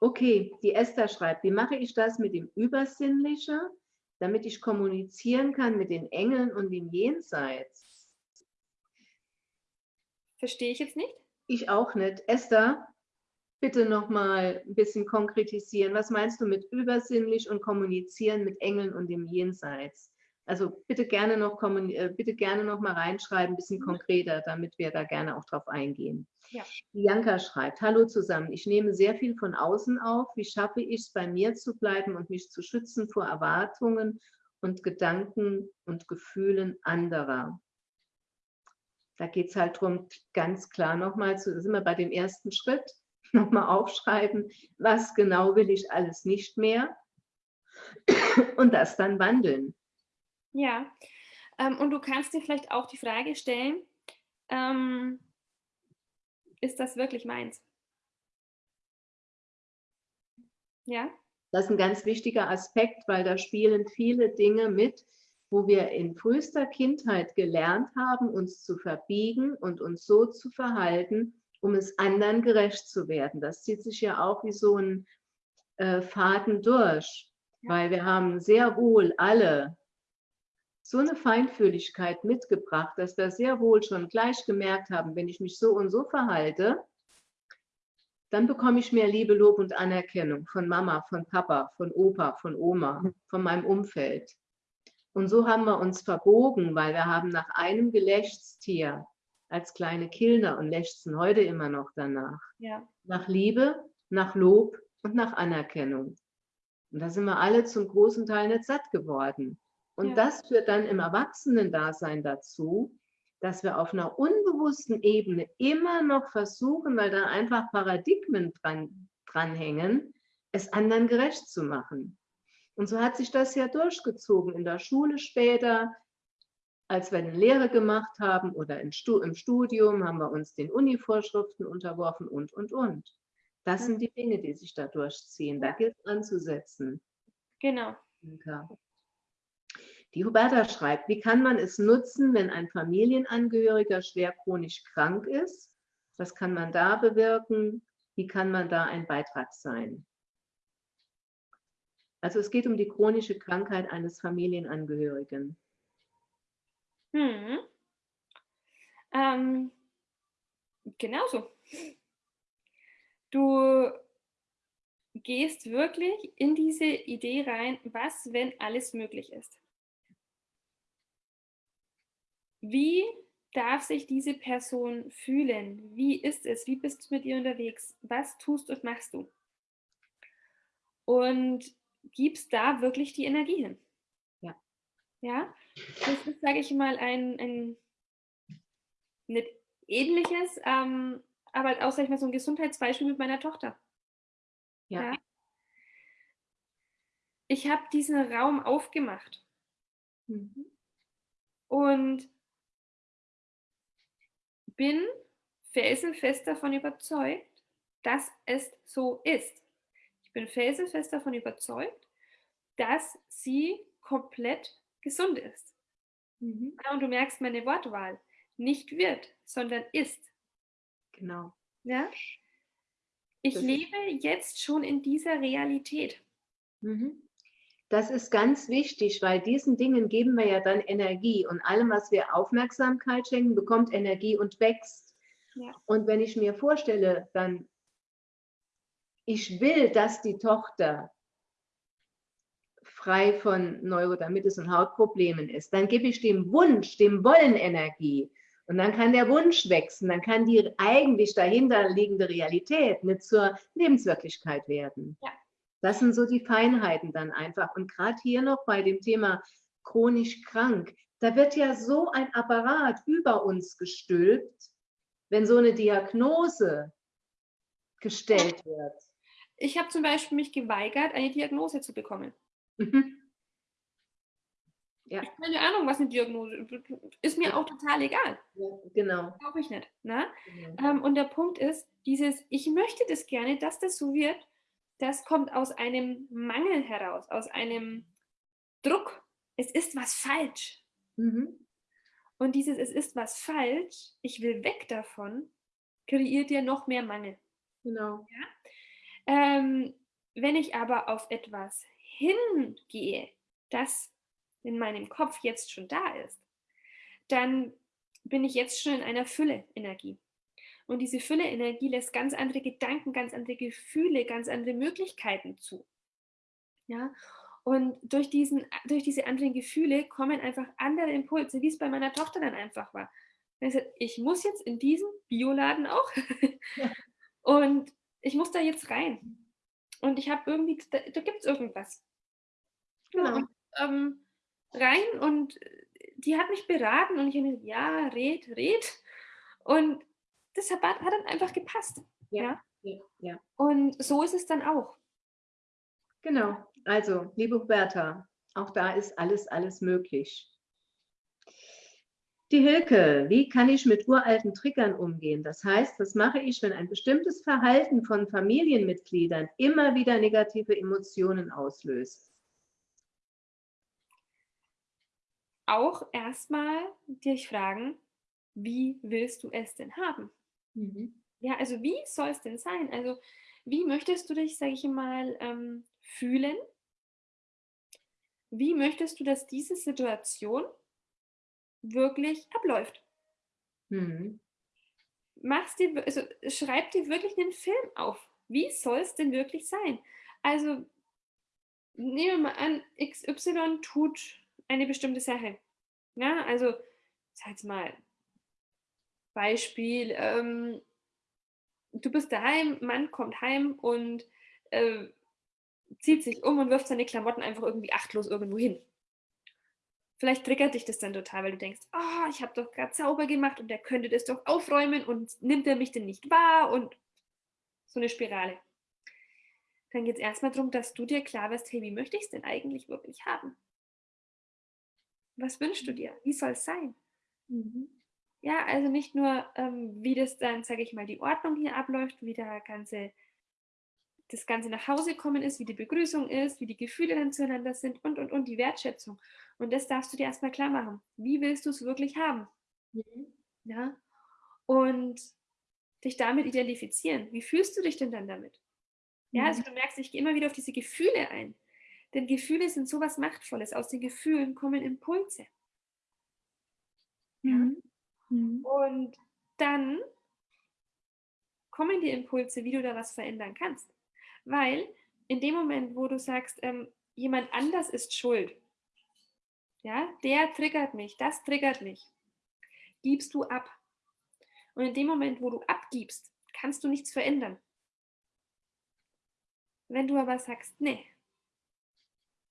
Okay, die Esther schreibt, wie mache ich das mit dem Übersinnlichen? damit ich kommunizieren kann mit den Engeln und dem Jenseits. Verstehe ich jetzt nicht? Ich auch nicht. Esther, bitte noch mal ein bisschen konkretisieren. Was meinst du mit übersinnlich und kommunizieren mit Engeln und dem Jenseits? Also bitte gerne noch, äh, bitte gerne noch mal reinschreiben, ein bisschen mhm. konkreter, damit wir da gerne auch drauf eingehen. Ja. Bianca schreibt, hallo zusammen, ich nehme sehr viel von außen auf. Wie schaffe ich es, bei mir zu bleiben und mich zu schützen vor Erwartungen und Gedanken und Gefühlen anderer? Da geht es halt darum, ganz klar nochmal, zu, sind wir bei dem ersten Schritt, nochmal aufschreiben, was genau will ich alles nicht mehr und das dann wandeln. Ja, ähm, und du kannst dir vielleicht auch die Frage stellen, ähm, ist das wirklich meins? Ja? Das ist ein ganz wichtiger Aspekt, weil da spielen viele Dinge mit, wo wir in frühester Kindheit gelernt haben, uns zu verbiegen und uns so zu verhalten, um es anderen gerecht zu werden. Das zieht sich ja auch wie so ein äh, Faden durch, ja. weil wir haben sehr wohl alle so eine Feinfühligkeit mitgebracht, dass wir sehr wohl schon gleich gemerkt haben, wenn ich mich so und so verhalte, dann bekomme ich mehr Liebe, Lob und Anerkennung von Mama, von Papa, von Opa, von Oma, von meinem Umfeld. Und so haben wir uns verbogen, weil wir haben nach einem Gelächtstier als kleine Kilner und lechzen heute immer noch danach. Ja. Nach Liebe, nach Lob und nach Anerkennung. Und da sind wir alle zum großen Teil nicht satt geworden. Und Ja. das führt dann im Erwachsenendasein dazu, dass wir auf einer unbewussten Ebene immer noch versuchen, weil da einfach Paradigmen dran, dranhängen, es anderen gerecht zu machen. Und so hat sich das ja durchgezogen in der Schule später, als wir eine Lehre gemacht haben oder im, Stu im Studium haben wir uns den Uni-Vorschriften unterworfen und, und, und. Das sind die Dinge, die sich da durchziehen. Da gilt es anzusetzen. Genau. Inka. Die Huberta schreibt, wie kann man es nutzen, wenn ein Familienangehöriger schwer chronisch krank ist? Was kann man da bewirken? Wie kann man da ein Beitrag sein? Also es geht um die chronische Krankheit eines Familienangehörigen. Hm. Ähm, genauso. Du gehst wirklich in diese Idee rein, was, wenn alles möglich ist. Wie darf sich diese Person fühlen? Wie ist es? Wie bist du mit ihr unterwegs? Was tust und machst du? Und gibst da wirklich die Energie hin. Ja. Ja, das ist, sage ich mal, ein, ein nicht ähnliches, ähm, aber auch, sag ich mal, so ein Gesundheitsbeispiel mit meiner Tochter. Ja. Ja. Ich habe diesen Raum aufgemacht Mhm. und bin felsenfest davon überzeugt, dass es so ist. Ich bin felsenfest davon überzeugt, dass sie komplett gesund ist. Mhm. Ja, und du merkst meine Wortwahl. Nicht wird, sondern ist. Genau. Ja? Ich Das lebe jetzt schon in dieser Realität. Mhm. Das ist ganz wichtig, weil diesen Dingen geben wir ja dann Energie und allem, was wir Aufmerksamkeit schenken, bekommt Energie und wächst. Ja. Und wenn ich mir vorstelle, dann, ich will, dass die Tochter frei von Neurodermitis und Hautproblemen ist, dann gebe ich dem Wunsch, dem Wollen Energie. Und dann kann der Wunsch wachsen, dann kann die eigentlich dahinter liegende Realität nicht zur Lebenswirklichkeit werden. Ja. Das sind so die Feinheiten dann einfach. Und gerade hier noch bei dem Thema chronisch krank, da wird ja so ein Apparat über uns gestülpt, wenn so eine Diagnose gestellt wird. Ich habe zum Beispiel mich geweigert, eine Diagnose zu bekommen. Mhm. Ja. Ich habe keine Ahnung, was eine Diagnose ist. Ist mir Ja. auch total egal. Ja, genau. Glaube ich nicht. Ne? genau. Ähm, und der Punkt ist, dieses, ich möchte das gerne, dass das so wird, das kommt aus einem Mangel heraus, aus einem Druck. Es ist was falsch. Mhm. Und dieses, es ist was falsch, ich will weg davon, kreiert ja noch mehr Mangel. Genau. Ähm, wenn ich aber auf etwas hingehe, das in meinem Kopf jetzt schon da ist, dann bin ich jetzt schon in einer Fülle-Energie. Und diese Fülle-Energie lässt ganz andere Gedanken, ganz andere Gefühle, ganz andere Möglichkeiten zu. Ja? Und durch, diesen, durch diese anderen Gefühle kommen einfach andere Impulse, wie es bei meiner Tochter dann einfach war. Ich, muss jetzt in diesen Bioladen auch Ja. und ich muss da jetzt rein. Und ich habe irgendwie, da, da gibt es irgendwas. Genau. und, ähm, rein und die hat mich beraten und ich habe mir gesagt, ja, red, red. Und das hat, hat dann einfach gepasst. Ja. Ja. Ja. Und so ist es dann auch. Genau. Also, liebe Huberta, auch da ist alles, alles möglich. Die Hilke, wie kann ich mit uralten Triggern umgehen? Das heißt, was mache ich, wenn ein bestimmtes Verhalten von Familienmitgliedern immer wieder negative Emotionen auslöst? Auch erstmal dich fragen, wie willst du es denn haben? Ja, also wie soll es denn sein? Also wie möchtest du dich, sage ich mal, ähm, fühlen? Wie möchtest du, dass diese Situation wirklich abläuft? Mhm. Mach's dir, also schreib dir wirklich einen Film auf. Wie soll es denn wirklich sein? Also nehmen wir mal an, XY tut eine bestimmte Sache. Ja, also, sag mal, Beispiel, ähm, du bist daheim, Mann kommt heim und äh, zieht sich um und wirft seine Klamotten einfach irgendwie achtlos irgendwo hin. Vielleicht triggert dich das dann total, weil du denkst, oh, ich habe doch gerade sauber gemacht und der könnte das doch aufräumen und nimmt er mich denn nicht wahr und so eine Spirale. Dann geht es erstmal darum, dass du dir klar wirst, hey, wie möchte ich es denn eigentlich wirklich haben? Was wünschst du dir? Wie soll es sein? Mhm. Ja, also nicht nur, ähm, wie das dann, sage ich mal, die Ordnung hier abläuft, wie der ganze, das Ganze nach Hause kommen ist, wie die Begrüßung ist, wie die Gefühle dann zueinander sind und, und, und die Wertschätzung. Und das darfst du dir erstmal klar machen. Wie willst du es wirklich haben? Mhm. Ja. Und dich damit identifizieren. Wie fühlst du dich denn dann damit? Ja, also mhm. du merkst, ich gehe immer wieder auf diese Gefühle ein. Denn Gefühle sind so was Machtvolles. Aus den Gefühlen kommen Impulse. Ja. Mhm. Mhm. Und dann kommen die Impulse, wie du da was verändern kannst. Weil in dem Moment, wo du sagst, ähm, jemand anders ist schuld, ja, der triggert mich, das triggert mich, gibst du ab. Und in dem Moment, wo du abgibst, kannst du nichts verändern. Wenn du aber sagst, nee,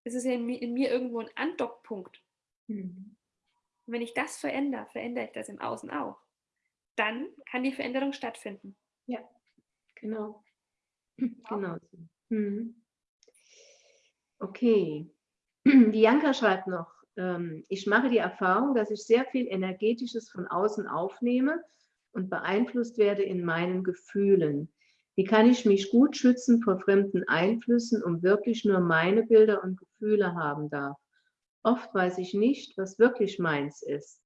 es ist ja in mir, in mir irgendwo ein Andockpunkt. Mhm. Und wenn ich das verändere, verändere ich das im Außen auch. Dann kann die Veränderung stattfinden. Ja, genau. Genau. Mhm. Okay. Bianca schreibt noch, ähm, ich mache die Erfahrung, dass ich sehr viel Energetisches von außen aufnehme und beeinflusst werde in meinen Gefühlen. Wie kann ich mich gut schützen vor fremden Einflüssen, um wirklich nur meine Bilder und Gefühle haben darf? Oft weiß ich nicht, was wirklich meins ist.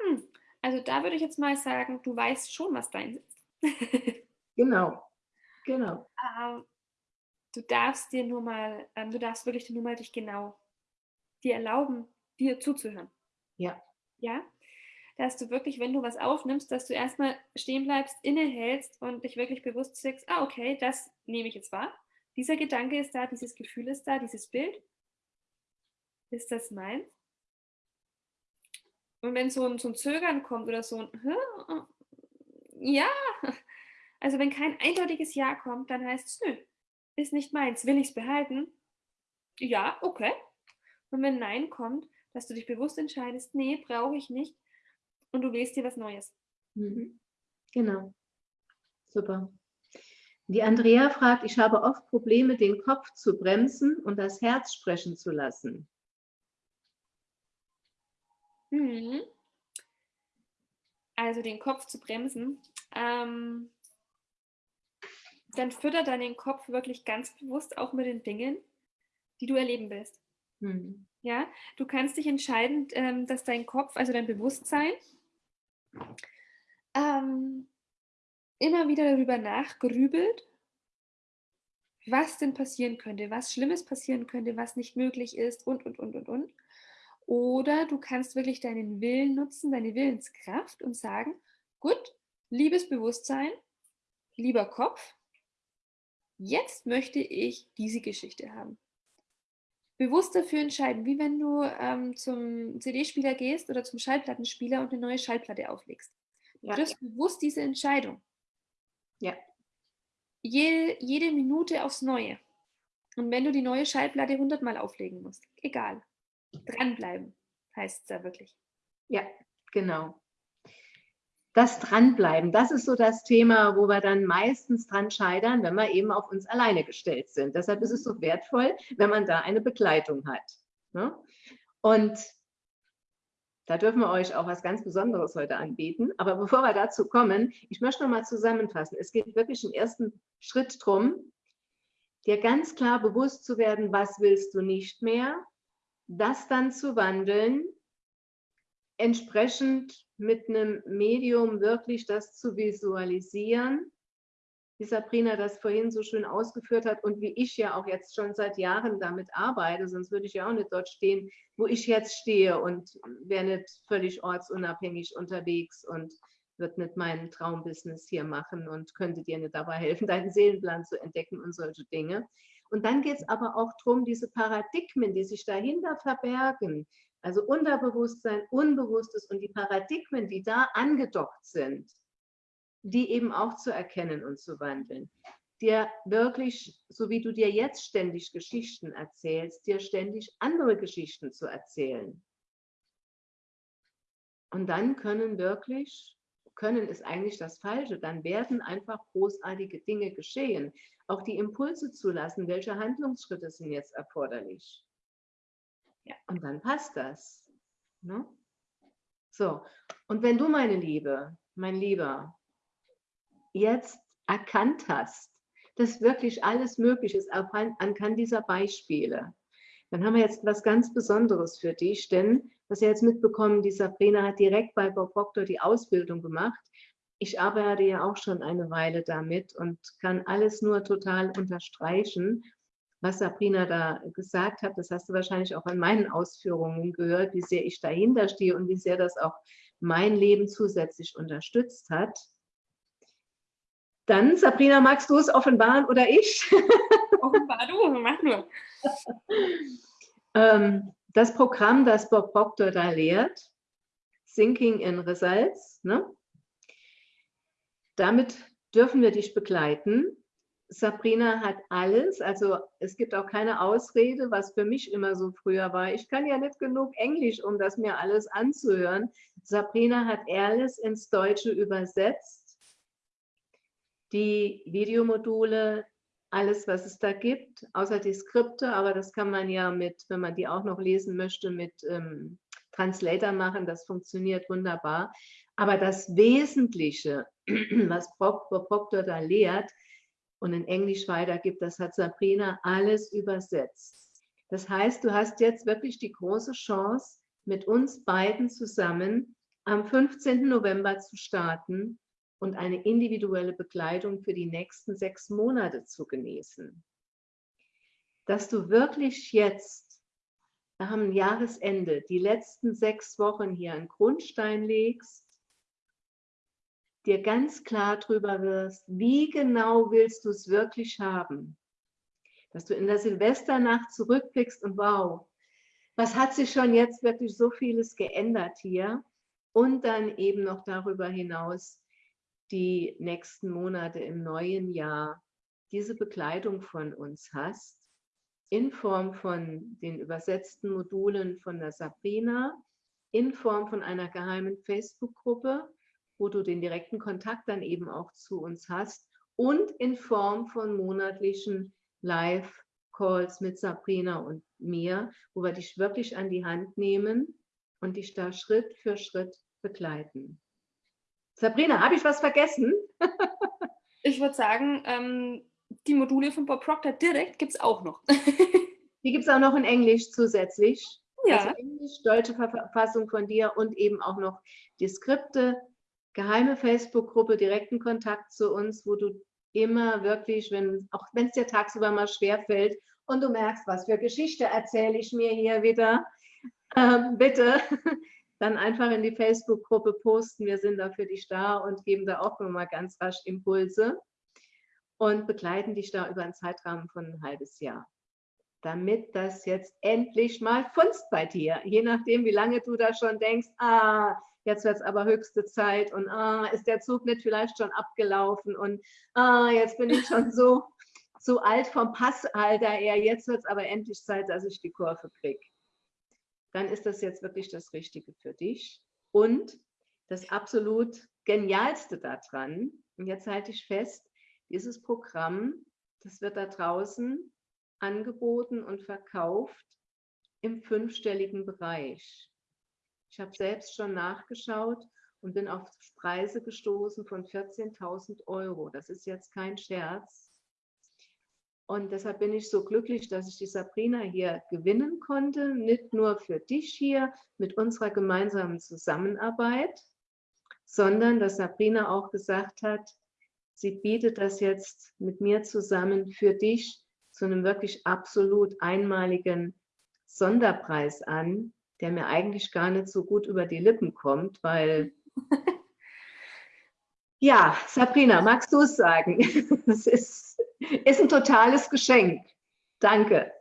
Hm. Also da würde ich jetzt mal sagen, du weißt schon, was deins ist. genau, genau. Ähm, du darfst dir nur mal, ähm, du darfst wirklich nur mal dich genau dir erlauben, dir zuzuhören. Ja. Ja? Dass du wirklich, wenn du was aufnimmst, dass du erstmal stehen bleibst, innehältst und dich wirklich bewusst sagst, ah, okay, das nehme ich jetzt wahr. Dieser Gedanke ist da, dieses Gefühl ist da, dieses Bild. Ist das meins? Und wenn so ein, so ein Zögern kommt oder so ein Ja, also wenn kein eindeutiges Ja kommt, dann heißt es, nö, ist nicht meins. Will ich es behalten? Ja, okay. Und wenn Nein kommt, dass du dich bewusst entscheidest, nee, brauche ich nicht. Und du wählst dir was Neues. Mhm. Genau. Super. Die Andrea fragt, ich habe oft Probleme, den Kopf zu bremsen und das Herz sprechen zu lassen. Mhm. Also den Kopf zu bremsen. Ähm, dann fütter deinen Kopf wirklich ganz bewusst auch mit den Dingen, die du erleben willst. Mhm. Ja, du kannst dich entscheiden, ähm, dass dein Kopf, also dein Bewusstsein, ähm, immer wieder darüber nachgrübelt, was denn passieren könnte, was Schlimmes passieren könnte, was nicht möglich ist und, und, und, und, und. Oder du kannst wirklich deinen Willen nutzen, deine Willenskraft und sagen, gut, liebes Bewusstsein, lieber Kopf, jetzt möchte ich diese Geschichte haben. Bewusst dafür entscheiden, wie wenn du ähm, zum CD-Spieler gehst oder zum Schallplattenspieler und eine neue Schallplatte auflegst. Du ja. triffst bewusst diese Entscheidung. Ja. Jede, jede Minute aufs Neue. Und wenn du die neue Schallplatte hundertmal auflegen musst, egal. Dranbleiben heißt es da wirklich. Ja, genau. Das Dranbleiben, das ist so das Thema, wo wir dann meistens dran scheitern, wenn wir eben auf uns alleine gestellt sind. Deshalb ist es so wertvoll, wenn man da eine Begleitung hat. Ne? Und da dürfen wir euch auch was ganz Besonderes heute anbieten. Aber bevor wir dazu kommen, ich möchte noch mal zusammenfassen. Es geht wirklich im ersten Schritt darum, dir ganz klar bewusst zu werden, was willst du nicht mehr das dann zu wandeln, entsprechend mit einem Medium wirklich das zu visualisieren, wie Sabrina das vorhin so schön ausgeführt hat und wie ich ja auch jetzt schon seit Jahren damit arbeite, sonst würde ich ja auch nicht dort stehen, wo ich jetzt stehe und wäre nicht völlig ortsunabhängig unterwegs und würde nicht meinen Traumbusiness hier machen und könnte dir nicht dabei helfen, deinen Seelenplan zu entdecken und solche Dinge. Und dann geht es aber auch darum, diese Paradigmen, die sich dahinter verbergen, also Unterbewusstsein, Unbewusstes und die Paradigmen, die da angedockt sind, die eben auch zu erkennen und zu wandeln. Dir wirklich, so wie du dir jetzt ständig Geschichten erzählst, dir ständig andere Geschichten zu erzählen. Und dann können wirklich, können ist eigentlich das Falsche, dann werden einfach großartige Dinge geschehen. Auch die Impulse zulassen, welche Handlungsschritte sind jetzt erforderlich. Ja, und dann passt das. Ne? So, und wenn du, meine Liebe, mein Lieber, jetzt erkannt hast, dass wirklich alles möglich ist anhand dieser Beispiele, dann haben wir jetzt was ganz Besonderes für dich, denn was ihr jetzt mitbekommen, die Sabrina hat direkt bei Bob Proctor die Ausbildung gemacht. Ich arbeite ja auch schon eine Weile damit und kann alles nur total unterstreichen was Sabrina da gesagt hat, das hast du wahrscheinlich auch in meinen Ausführungen gehört, wie sehr ich dahinter stehe und wie sehr das auch mein Leben zusätzlich unterstützt hat. Dann, Sabrina, magst du es offenbaren oder ich? Offenbar du, mach nur. Ähm, das Programm, das Bob Proctor da lehrt, Thinking in Results, ne? damit dürfen wir dich begleiten Sabrina hat alles, also es gibt auch keine Ausrede, was für mich immer so früher war. Ich kann ja nicht genug Englisch, um das mir alles anzuhören. Sabrina hat alles ins Deutsche übersetzt. Die Videomodule, alles, was es da gibt, außer die Skripte, aber das kann man ja mit, wenn man die auch noch lesen möchte, mit ähm, Translator machen. Das funktioniert wunderbar. Aber das Wesentliche, was Proctor da lehrt, und in Englisch weitergibt, das hat Sabrina alles übersetzt. Das heißt, du hast jetzt wirklich die große Chance, mit uns beiden zusammen am 15. November zu starten und eine individuelle Begleitung für die nächsten sechs Monate zu genießen. Dass du wirklich jetzt am Jahresende die letzten sechs Wochen hier einen Grundstein legst, dir ganz klar darüber wirst, wie genau willst du es wirklich haben. Dass du in der Silvesternacht zurückblickst und wow, was hat sich schon jetzt wirklich so vieles geändert hier? Und dann eben noch darüber hinaus die nächsten Monate im neuen Jahr diese Begleitung von uns hast, in Form von den übersetzten Modulen von der Sabrina, in Form von einer geheimen Facebook-Gruppe, wo du den direkten Kontakt dann eben auch zu uns hast und in Form von monatlichen Live-Calls mit Sabrina und mir, wo wir dich wirklich an die Hand nehmen und dich da Schritt für Schritt begleiten. Sabrina, habe ich was vergessen? ich würde sagen, ähm, die Module von Bob Proctor direkt gibt es auch noch. die gibt es auch noch in Englisch zusätzlich. Ja. Also Englisch, deutsche Verfassung von dir und eben auch noch die Skripte geheime Facebook-Gruppe, direkten Kontakt zu uns, wo du immer wirklich, wenn, auch wenn es dir tagsüber mal schwer fällt und du merkst, was für Geschichte erzähle ich mir hier wieder, ähm, bitte dann einfach in die Facebook-Gruppe posten. Wir sind da für dich da und geben da auch nochmal ganz rasch Impulse und begleiten dich da über einen Zeitrahmen von ein halbes Jahr. Damit das jetzt endlich mal funzt bei dir, je nachdem, wie lange du da schon denkst, ah, jetzt wird es aber höchste Zeit und ah, ist der Zug nicht vielleicht schon abgelaufen und ah, jetzt bin ich schon so, so alt vom Passalter her, jetzt wird es aber endlich Zeit, dass ich die Kurve kriege. Dann ist das jetzt wirklich das Richtige für dich. Und das absolut Genialste daran, und jetzt halte ich fest, dieses Programm, das wird da draußen angeboten und verkauft im fünfstelligen Bereich. Ich habe selbst schon nachgeschaut und bin auf Preise gestoßen von 14.000 Euro. Das ist jetzt kein Scherz. Und deshalb bin ich so glücklich, dass ich die Sabrina hier gewinnen konnte, nicht nur für dich hier mit unserer gemeinsamen Zusammenarbeit, sondern dass Sabrina auch gesagt hat, sie bietet das jetzt mit mir zusammen für dich zu einem wirklich absolut einmaligen Sonderpreis an, der mir eigentlich gar nicht so gut über die Lippen kommt, weil ja, Sabrina, magst du es sagen? Es ist, ist ein totales Geschenk. Danke.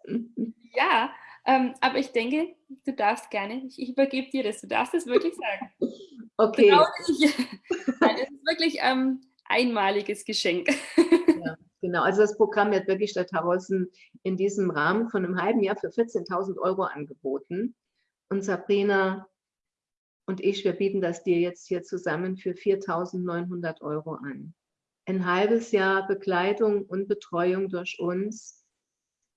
Ja, ähm, aber ich denke, du darfst gerne, ich, ich übergebe dir das, du darfst es wirklich sagen. Okay. Genau, Nein, es ist wirklich ein ähm, einmaliges Geschenk. Ja, genau, also das Programm wird wirklich statt Tarossen in diesem Rahmen von einem halben Jahr für 14.000 Euro angeboten. Und Sabrina und ich, wir bieten das dir jetzt hier zusammen für 4.900 Euro an. Ein halbes Jahr Begleitung und Betreuung durch uns,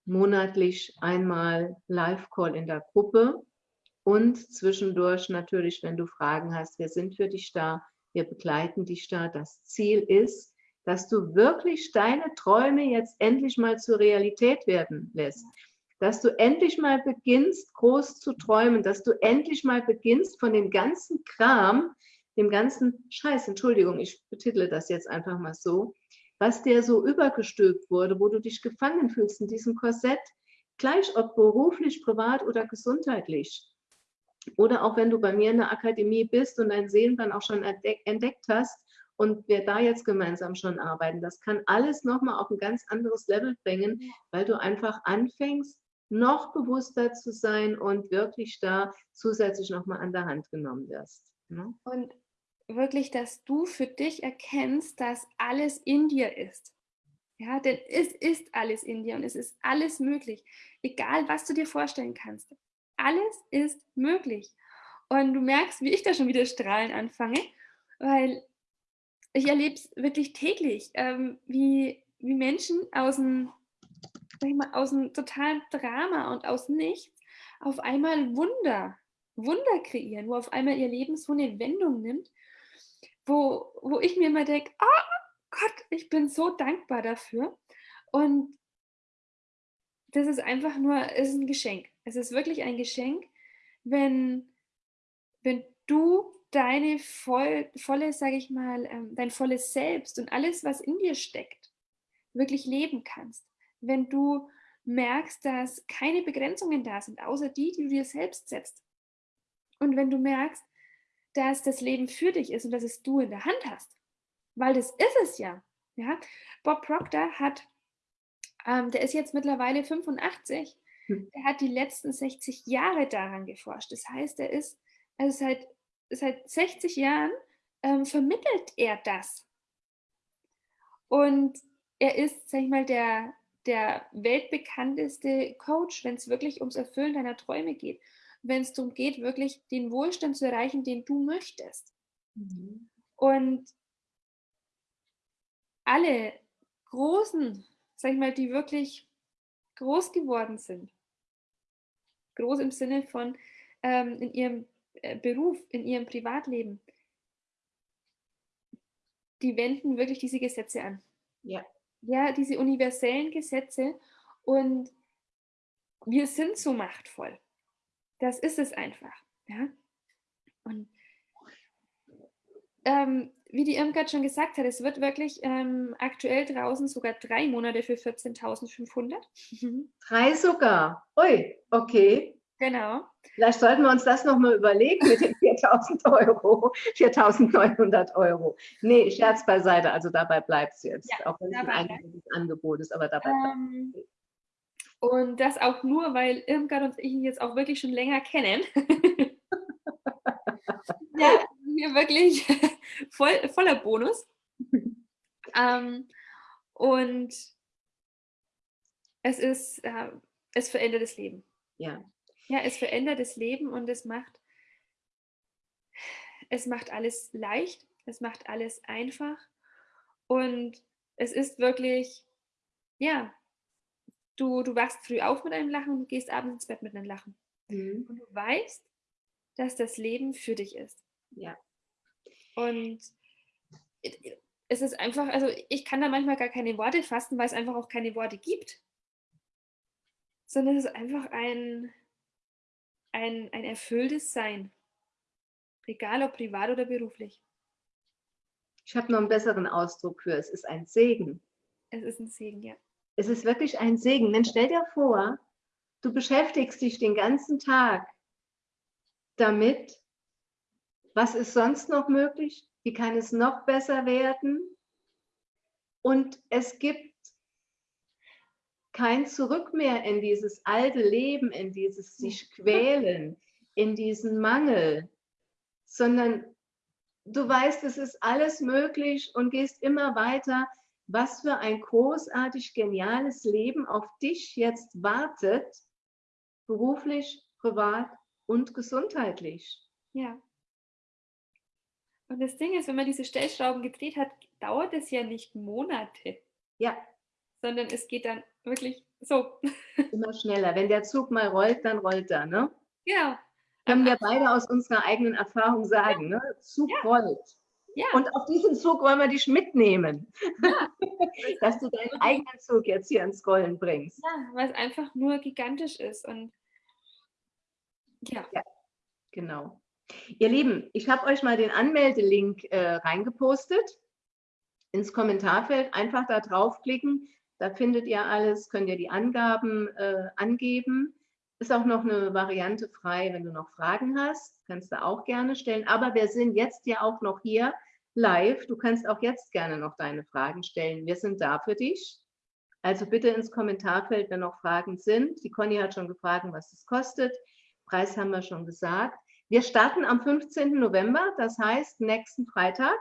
monatlich einmal Live-Call in der Gruppe und zwischendurch natürlich, wenn du Fragen hast, wir sind für dich da, wir begleiten dich da. Das Ziel ist, dass du wirklich deine Träume jetzt endlich mal zur Realität werden lässt dass du endlich mal beginnst, groß zu träumen, dass du endlich mal beginnst, von dem ganzen Kram, dem ganzen Scheiß, Entschuldigung, ich betitle das jetzt einfach mal so, was dir so übergestülpt wurde, wo du dich gefangen fühlst in diesem Korsett, gleich ob beruflich, privat oder gesundheitlich. Oder auch wenn du bei mir in der Akademie bist und dein Seelenplan auch schon entdeckt hast und wir da jetzt gemeinsam schon arbeiten, das kann alles nochmal auf ein ganz anderes Level bringen, weil du einfach anfängst, noch bewusster zu sein und wirklich da zusätzlich nochmal an der Hand genommen wirst. Ne? Und wirklich, dass du für dich erkennst, dass alles in dir ist. Ja, denn es ist alles in dir und es ist alles möglich. Egal, was du dir vorstellen kannst. Alles ist möglich. Und du merkst, wie ich da schon wieder strahlen anfange, weil ich erlebe es wirklich täglich, ähm, wie, wie Menschen aus dem mal, aus einem totalen Drama und aus nichts auf einmal Wunder, Wunder kreieren, wo auf einmal ihr Leben so eine Wendung nimmt, wo, wo ich mir immer denke, oh Gott, ich bin so dankbar dafür. Und das ist einfach nur, ist ein Geschenk. Es ist wirklich ein Geschenk, wenn, wenn du deine voll, volle, sage ich mal, ähm, dein volles Selbst und alles, was in dir steckt, wirklich leben kannst wenn du merkst, dass keine Begrenzungen da sind, außer die, die du dir selbst setzt. Und wenn du merkst, dass das Leben für dich ist und dass es du in der Hand hast, weil das ist es ja. ja? Bob Proctor hat, ähm, der ist jetzt mittlerweile 85, hm. der hat die letzten 60 Jahre daran geforscht. Das heißt, er ist, also seit, seit 60 Jahren ähm, vermittelt er das. Und er ist, sag ich mal, der, der weltbekannteste Coach, wenn es wirklich ums Erfüllen deiner Träume geht. Wenn es darum geht, wirklich den Wohlstand zu erreichen, den du möchtest. Mhm. Und alle großen, sag ich mal, die wirklich groß geworden sind, groß im Sinne von ähm, in ihrem äh, Beruf, in ihrem Privatleben, die wenden wirklich diese Gesetze an. Ja ja, diese universellen Gesetze und wir sind so machtvoll. Das ist es einfach. Ja? Und ähm, wie die Irmgard schon gesagt hat, es wird wirklich ähm, aktuell draußen sogar drei Monate für 14.500. Drei sogar? Ui, okay. Genau. Vielleicht sollten wir uns das nochmal überlegen mit den 4.000 Euro, 4.900 Euro. Nee, Scherz beiseite, also dabei bleibt es jetzt, ja, auch wenn es ein Angebot ist, aber dabei ähm, bleibt es. Und das auch nur, weil Irmgard und ich ihn jetzt auch wirklich schon länger kennen. ja, hier wirklich voll, voller Bonus. ähm, und es ist, äh, es verändert das Leben. Ja, ja, es verändert das Leben und es macht, es macht alles leicht, es macht alles einfach und es ist wirklich, ja, du, du wachst früh auf mit einem Lachen und du gehst abends ins Bett mit einem Lachen. Mhm. Und du weißt, dass das Leben für dich ist. Ja. Und es ist einfach, also ich kann da manchmal gar keine Worte fassen, weil es einfach auch keine Worte gibt. Sondern es ist einfach ein, ein, ein erfülltes Sein. Egal ob privat oder beruflich. Ich habe noch einen besseren Ausdruck für, es ist ein Segen. Es ist ein Segen, ja. Es ist wirklich ein Segen. Denn stell dir vor, du beschäftigst dich den ganzen Tag damit, was ist sonst noch möglich, wie kann es noch besser werden. Und es gibt kein Zurück mehr in dieses alte Leben, in dieses sich quälen, in diesen Mangel, sondern du weißt, es ist alles möglich und gehst immer weiter. Was für ein großartig geniales Leben auf dich jetzt wartet, beruflich, privat und gesundheitlich. Ja. Und das Ding ist, wenn man diese Stellschrauben gedreht hat, dauert es ja nicht Monate. Ja. Sondern es geht dann wirklich so. Immer schneller. Wenn der Zug mal rollt, dann rollt er, ne? Ja. Können wir beide aus unserer eigenen Erfahrung sagen, ja. ne? Zug ja. rollt. Ja. Und auf diesen Zug wollen wir dich mitnehmen. Ja. Dass du deinen eigenen Zug jetzt hier ins Rollen bringst. Ja, weil es einfach nur gigantisch ist. Und ja. ja genau. Ihr Lieben, ich habe euch mal den Anmeldelink äh, reingepostet ins Kommentarfeld. Einfach da draufklicken, da findet ihr alles, könnt ihr die Angaben äh, angeben. Ist auch noch eine Variante frei, wenn du noch Fragen hast, kannst du auch gerne stellen. Aber wir sind jetzt ja auch noch hier live. Du kannst auch jetzt gerne noch deine Fragen stellen. Wir sind da für dich. Also bitte ins Kommentarfeld, wenn noch Fragen sind. Die Conny hat schon gefragt, was es kostet. Preis haben wir schon gesagt. Wir starten am 15. November, das heißt nächsten Freitag.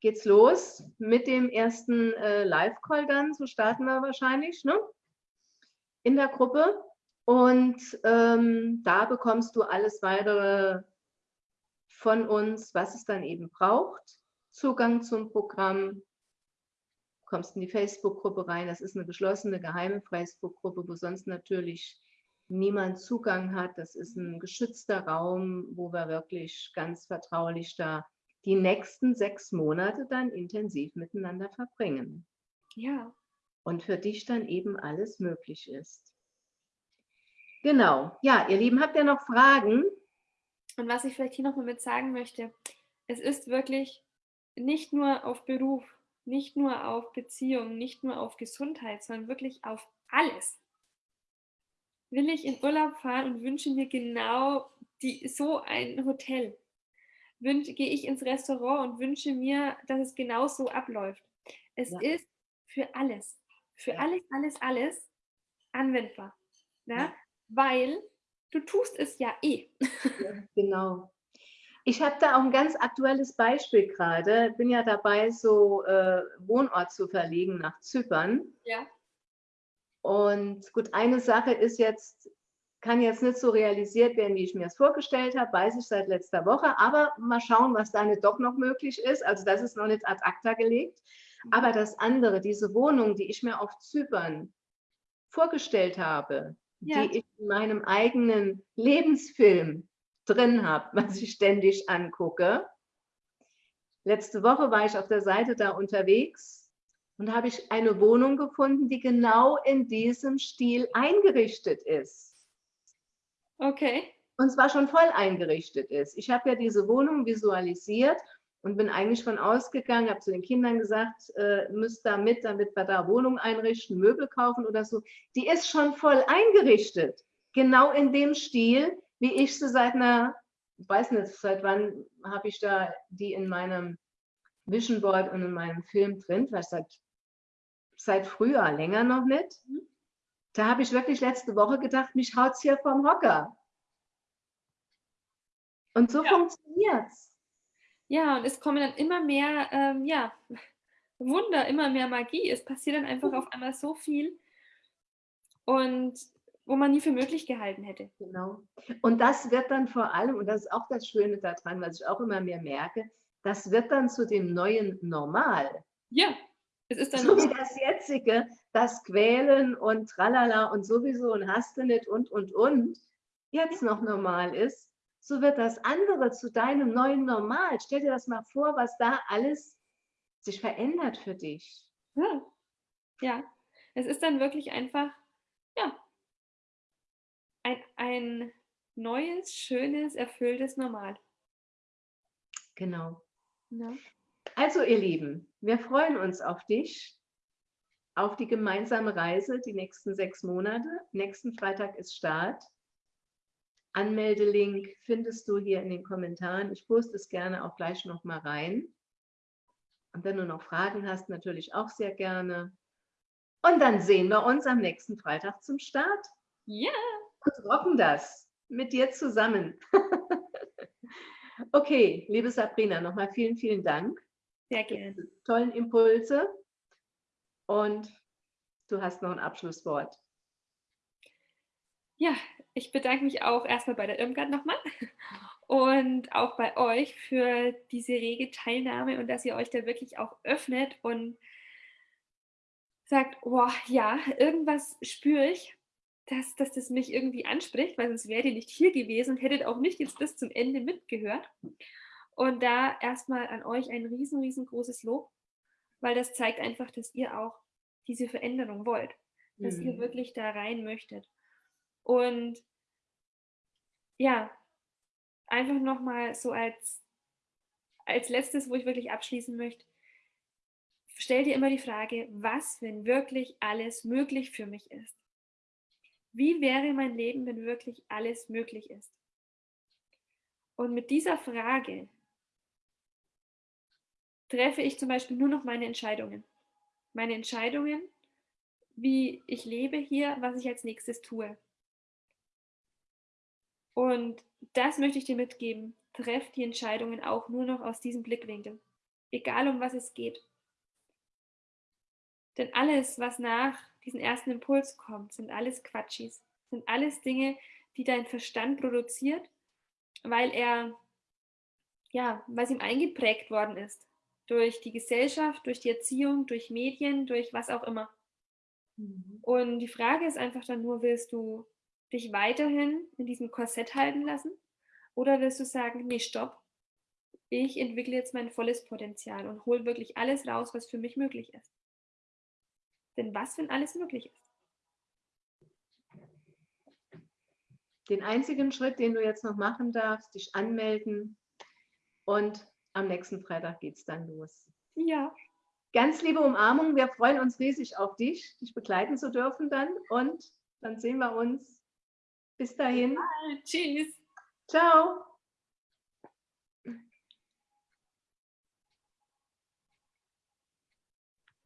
Geht's los mit dem ersten äh, Live-Call dann, so starten wir wahrscheinlich, ne? In der Gruppe. Und ähm, da bekommst du alles weitere von uns, was es dann eben braucht. Zugang zum Programm, kommst in die Facebook-Gruppe rein. Das ist eine geschlossene, geheime Facebook-Gruppe, wo sonst natürlich niemand Zugang hat. Das ist ein geschützter Raum, wo wir wirklich ganz vertraulich da die nächsten sechs Monate dann intensiv miteinander verbringen. Ja. Und für dich dann eben alles möglich ist. Genau. Ja, ihr Lieben, habt ihr noch Fragen? Und was ich vielleicht hier noch mal mit sagen möchte, es ist wirklich nicht nur auf Beruf, nicht nur auf Beziehung, nicht nur auf Gesundheit, sondern wirklich auf alles will ich in Urlaub fahren und wünsche mir genau die, so ein Hotel. Gehe ich ins Restaurant und wünsche mir, dass es genau so abläuft. Es ja. ist für alles, für ja. alles, alles, alles anwendbar. Ne? Ja? Weil du tust es ja eh. genau. Ich habe da auch ein ganz aktuelles Beispiel gerade. Bin ja dabei, so äh, Wohnort zu verlegen nach Zypern. Ja. Und gut, eine Sache ist jetzt, kann jetzt nicht so realisiert werden, wie ich mir es vorgestellt habe, weiß ich seit letzter Woche. Aber mal schauen, was da nicht doch noch möglich ist. Also das ist noch nicht ad acta gelegt. Mhm. Aber das andere, diese Wohnung, die ich mir auf Zypern vorgestellt habe, ja. die ich in meinem eigenen Lebensfilm drin habe, was ich ständig angucke. Letzte Woche war ich auf der Seite da unterwegs und habe ich eine Wohnung gefunden, die genau in diesem Stil eingerichtet ist. Okay. Und zwar schon voll eingerichtet ist. Ich habe ja diese Wohnung visualisiert und bin eigentlich von ausgegangen, habe zu den Kindern gesagt, äh, müsst da mit, damit wir da Wohnung einrichten, Möbel kaufen oder so. Die ist schon voll eingerichtet. Genau in dem Stil, wie ich sie seit einer, ich weiß nicht, seit wann habe ich da die in meinem Vision Board und in meinem Film drin, vielleicht seit seit Frühjahr, länger noch nicht. Da habe ich wirklich letzte Woche gedacht, mich haut es hier vom Hocker. Und so ja. es. Ja, und es kommen dann immer mehr, ähm, ja, Wunder, immer mehr Magie. Es passiert dann einfach auf einmal so viel und wo man nie für möglich gehalten hätte. Genau. Und das wird dann vor allem, und das ist auch das Schöne daran, was ich auch immer mehr merke, das wird dann zu dem neuen Normal. Ja. Es ist dann so wie das jetzige, das Quälen und Tralala und sowieso und hast du nicht und und und jetzt noch normal ist, so wird das andere zu deinem neuen Normal. Stell dir das mal vor, was da alles sich verändert für dich. Ja, ja. es ist dann wirklich einfach, ja, ein, ein neues, schönes, erfülltes Normal. Genau. Ja. Also ihr Lieben, wir freuen uns auf dich, auf die gemeinsame Reise die nächsten sechs Monate. Nächsten Freitag ist Start. Anmeldelink findest du hier in den Kommentaren. Ich poste es gerne auch gleich noch mal rein. Und wenn du noch Fragen hast, natürlich auch sehr gerne. Und dann sehen wir uns am nächsten Freitag zum Start. Ja. Und rocken das mit dir zusammen. okay, liebe Sabrina, nochmal vielen, vielen Dank. Sehr gerne. Tollen Impulse. Und du hast noch ein Abschlusswort. Ja, ich bedanke mich auch erstmal bei der Irmgard nochmal und auch bei euch für diese rege Teilnahme und dass ihr euch da wirklich auch öffnet und sagt, oh ja, irgendwas spüre ich, dass, dass das mich irgendwie anspricht, weil sonst wärt ihr nicht hier gewesen und hättet auch nicht jetzt bis zum Ende mitgehört. Und da erstmal an euch ein riesen, riesengroßes Lob, weil das zeigt einfach, dass ihr auch diese Veränderung wollt, dass mhm. ihr wirklich da rein möchtet. Und ja, einfach nochmal so als, als letztes, wo ich wirklich abschließen möchte, stell dir immer die Frage, was, wenn wirklich alles möglich für mich ist? Wie wäre mein Leben, wenn wirklich alles möglich ist? Und mit dieser Frage treffe ich zum Beispiel nur noch meine Entscheidungen. Meine Entscheidungen, wie ich lebe hier, was ich als nächstes tue. Und das möchte ich dir mitgeben. Treff die Entscheidungen auch nur noch aus diesem Blickwinkel. Egal um was es geht. Denn alles, was nach diesem ersten Impuls kommt, sind alles Quatschis. Sind alles Dinge, die dein Verstand produziert, weil er, ja, weil es ihm eingeprägt worden ist. Durch die Gesellschaft, durch die Erziehung, durch Medien, durch was auch immer. Mhm. Und die Frage ist einfach dann nur, willst du dich weiterhin in diesem Korsett halten lassen? Oder willst du sagen, nee, stopp, ich entwickle jetzt mein volles Potenzial und hole wirklich alles raus, was für mich möglich ist? Denn was, wenn alles möglich ist? Den einzigen Schritt, den du jetzt noch machen darfst, dich anmelden und am nächsten Freitag geht es dann los. Ja. Ganz liebe Umarmung, wir freuen uns riesig auf dich, dich begleiten zu dürfen dann und dann sehen wir uns bis dahin. Tschüss. Ciao.